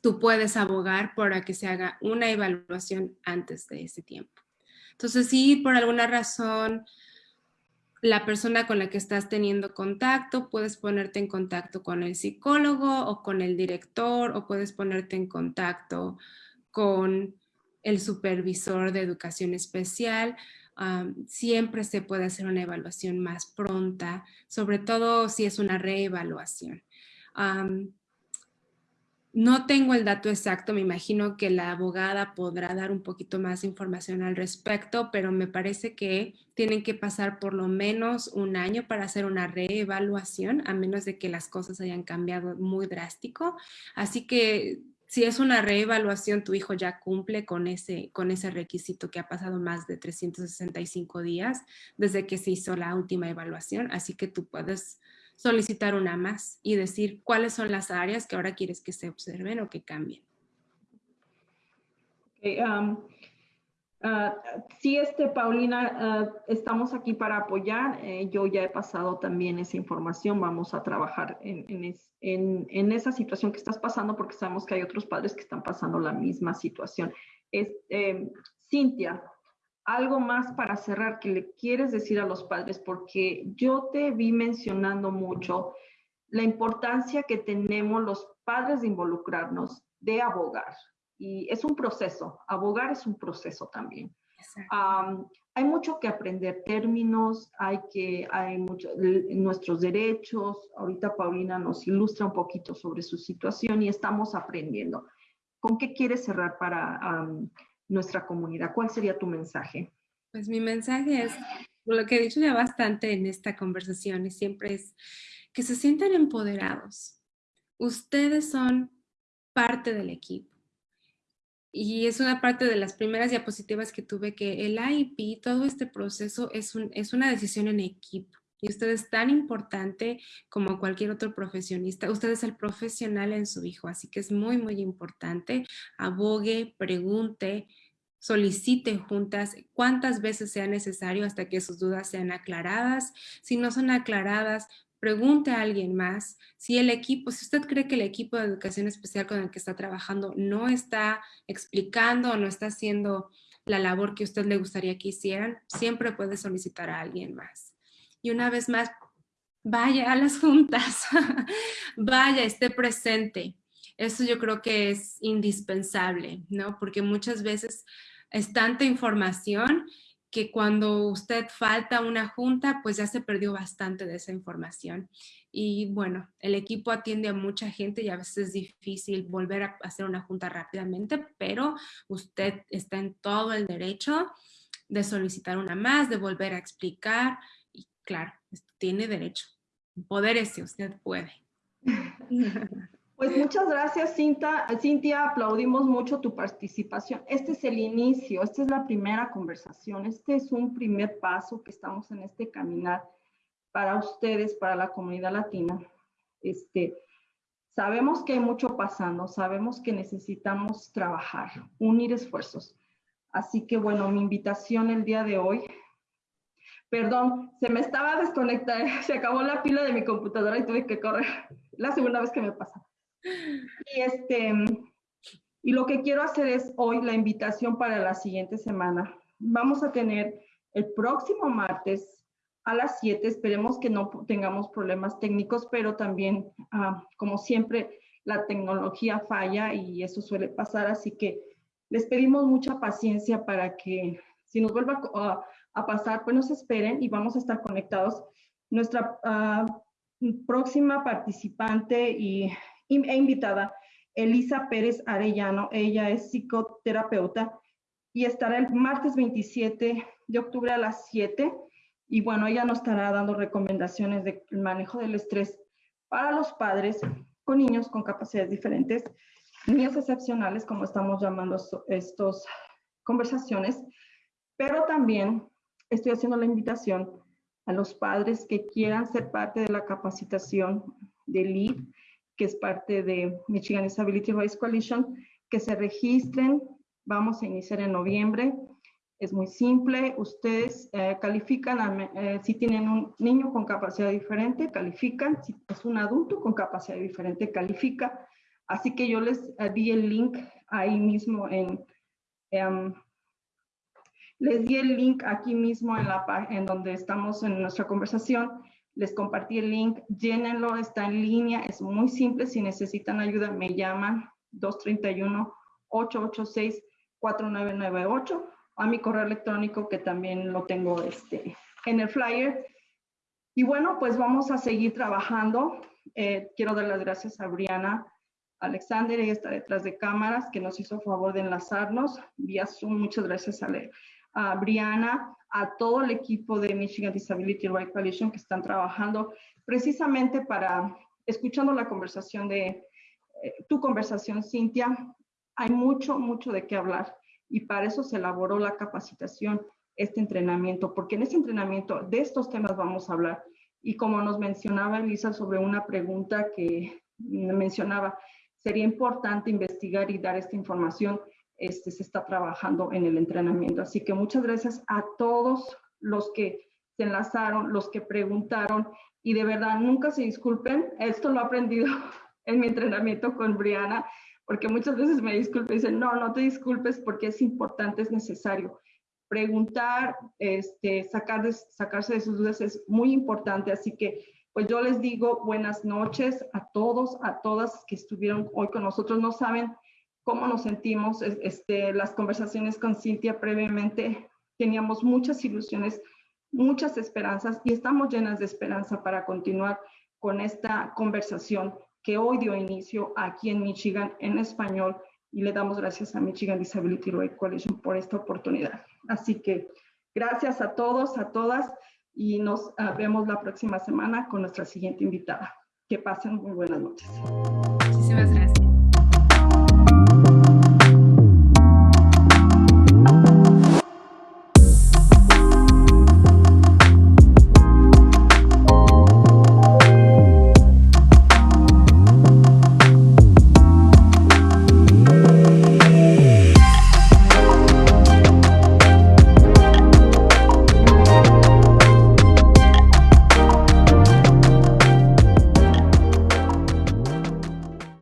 tú puedes abogar para que se haga una evaluación antes de ese tiempo. Entonces, si por alguna razón la persona con la que estás teniendo contacto, puedes ponerte en contacto con el psicólogo o con el director o puedes ponerte en contacto con el supervisor de educación especial. siempre se puede hacer una evaluación más pronta, sobre todo si es una reevaluación. No tengo el dato exacto, me imagino que la abogada podrá dar un poquito más de información al respecto, pero me parece que tienen que pasar por lo menos un año para hacer una reevaluación, a menos de que las cosas hayan cambiado muy drástico. Así que si es una reevaluación, tu hijo ya cumple con ese, con ese requisito que ha pasado más de 365 días desde que se hizo la última evaluación, así que tú puedes solicitar una más y decir cuáles son las áreas que ahora quieres que se observen o que cambien. Um, uh, sí, este, Paulina, uh, estamos aquí para apoyar. Eh, yo ya he pasado también esa información. Vamos a trabajar en, esa situación que estás pasando porque sabemos que hay otros padres que están pasando la misma situación. Este, Cintia, algo más para cerrar que le quieres decir a los padres, porque yo te vi mencionando mucho la importancia que tenemos los padres de involucrarnos, de abogar. Y es un proceso, abogar es un proceso también. hay mucho que aprender, términos, hay que, hay mucho, nuestros derechos. Ahorita Paulina nos ilustra un poquito sobre su situación y estamos aprendiendo. ¿Con qué quieres cerrar para nuestra comunidad. ¿Cuál sería tu mensaje? Pues mi mensaje es, lo que he dicho ya bastante en esta conversación y siempre es que se sientan empoderados. Ustedes son parte del equipo. Y es una parte de las primeras diapositivas que tuve que el IEP, todo este proceso es, un, es una decisión en equipo. Y usted es tan importante como cualquier otro profesionista. Usted es el profesional en su hijo, así que es muy, muy importante. Abogue, pregunte, solicite juntas cuántas veces sea necesario hasta que sus dudas sean aclaradas. Si no son aclaradas, pregunte a alguien más. Si el equipo, si usted cree que el equipo de educación especial con el que está trabajando no está explicando o no está haciendo la labor que usted le gustaría que hicieran, siempre puede solicitar a alguien más. Y una vez más, vaya a las [LAUGHS] juntas, vaya, esté presente. Eso yo creo que es indispensable, ¿no? Porque muchas veces es tanta información que cuando usted falta una junta, pues ya se perdió bastante de esa información. Y bueno, el equipo atiende a mucha gente y a veces es difícil volver a hacer una junta rápidamente, pero usted está en todo el derecho de solicitar una más, de volver a explicar claro, tiene derecho. Poder ese, usted puede. [LAUGHS] Pues muchas gracias, Cinta. Cintia. Aplaudimos mucho tu participación. Este es el inicio, esta es la primera conversación, este es un primer paso que estamos en este caminar para ustedes, para la comunidad latina. Este, sabemos que hay mucho pasando, sabemos que necesitamos trabajar, unir esfuerzos. Así que bueno, mi invitación el día de hoy Perdón, se me estaba desconectando, [LAUGHS] se acabó la pila de mi computadora y tuve que correr. La segunda vez que me pasa. Y este, y lo que quiero hacer es hoy la invitación para la siguiente semana. Vamos a tener el próximo martes a las 7. Esperemos que no tengamos problemas técnicos, pero también, ah, como siempre, la tecnología falla y eso suele pasar. Así que les pedimos mucha paciencia para que si nos vuelva a a pasar, pues nos esperen y vamos a estar conectados. Nuestra ah, próxima participante y, e invitada, Elisa Pérez Arellano, ella es psicoterapeuta y estará el martes 27 de octubre a las 7 y bueno, ella nos estará dando recomendaciones del manejo del estrés para los padres con niños con capacidades diferentes, niños excepcionales, como estamos llamando estas conversaciones, pero también estoy haciendo la invitación a los padres que quieran ser parte de la capacitación de LEAD, que es parte de Michigan Disability Rights Coalition, que se registren. Vamos a iniciar en noviembre. Es muy simple. Ustedes eh, califican, eh, si tienen un niño con capacidad diferente, califican. Si es un adulto con capacidad diferente, califica. Así que yo les eh, di el link ahí mismo en... Em, les di el link aquí mismo en, la, en donde estamos en nuestra conversación. Les compartí el link, llénenlo, está en línea, es muy simple. Si necesitan ayuda, me llaman 231-886-4998 a mi correo electrónico que también lo tengo este, en el flyer. Y bueno, pues vamos a seguir trabajando. Eh, quiero dar las gracias a Briana Alexander, ella está detrás de cámaras, que nos hizo favor de enlazarnos vía Zoom. Muchas gracias a, a Briana, a todo el equipo de Michigan Disability Rights Coalition que están trabajando precisamente para, escuchando la conversación de eh, tu conversación, Cintia, hay mucho, mucho de qué hablar y para eso se elaboró la capacitación, este entrenamiento, porque en este entrenamiento de estos temas vamos a hablar. Y como nos mencionaba Elisa sobre una pregunta que mencionaba, sería importante investigar y dar esta información. Este, se está trabajando en el entrenamiento. Así que muchas gracias a todos los que se enlazaron, los que preguntaron y de verdad nunca se disculpen. Esto lo he aprendido [LAUGHS] en mi entrenamiento con Briana, porque muchas veces me disculpo y dicen, no, no te disculpes porque es importante, es necesario. Preguntar, este, sacar de, sacarse de sus dudas es muy importante, así que pues yo les digo buenas noches a todos, a todas que estuvieron hoy con nosotros. No saben cómo nos sentimos, este, las conversaciones con Cintia previamente, teníamos muchas ilusiones, muchas esperanzas y estamos llenas de esperanza para continuar con esta conversación que hoy dio inicio aquí en Michigan en español y le damos gracias a Michigan Disability Rights Coalition por esta oportunidad. Así que gracias a todos, a todas y nos ah, vemos la próxima semana con nuestra siguiente invitada. Que pasen muy buenas noches.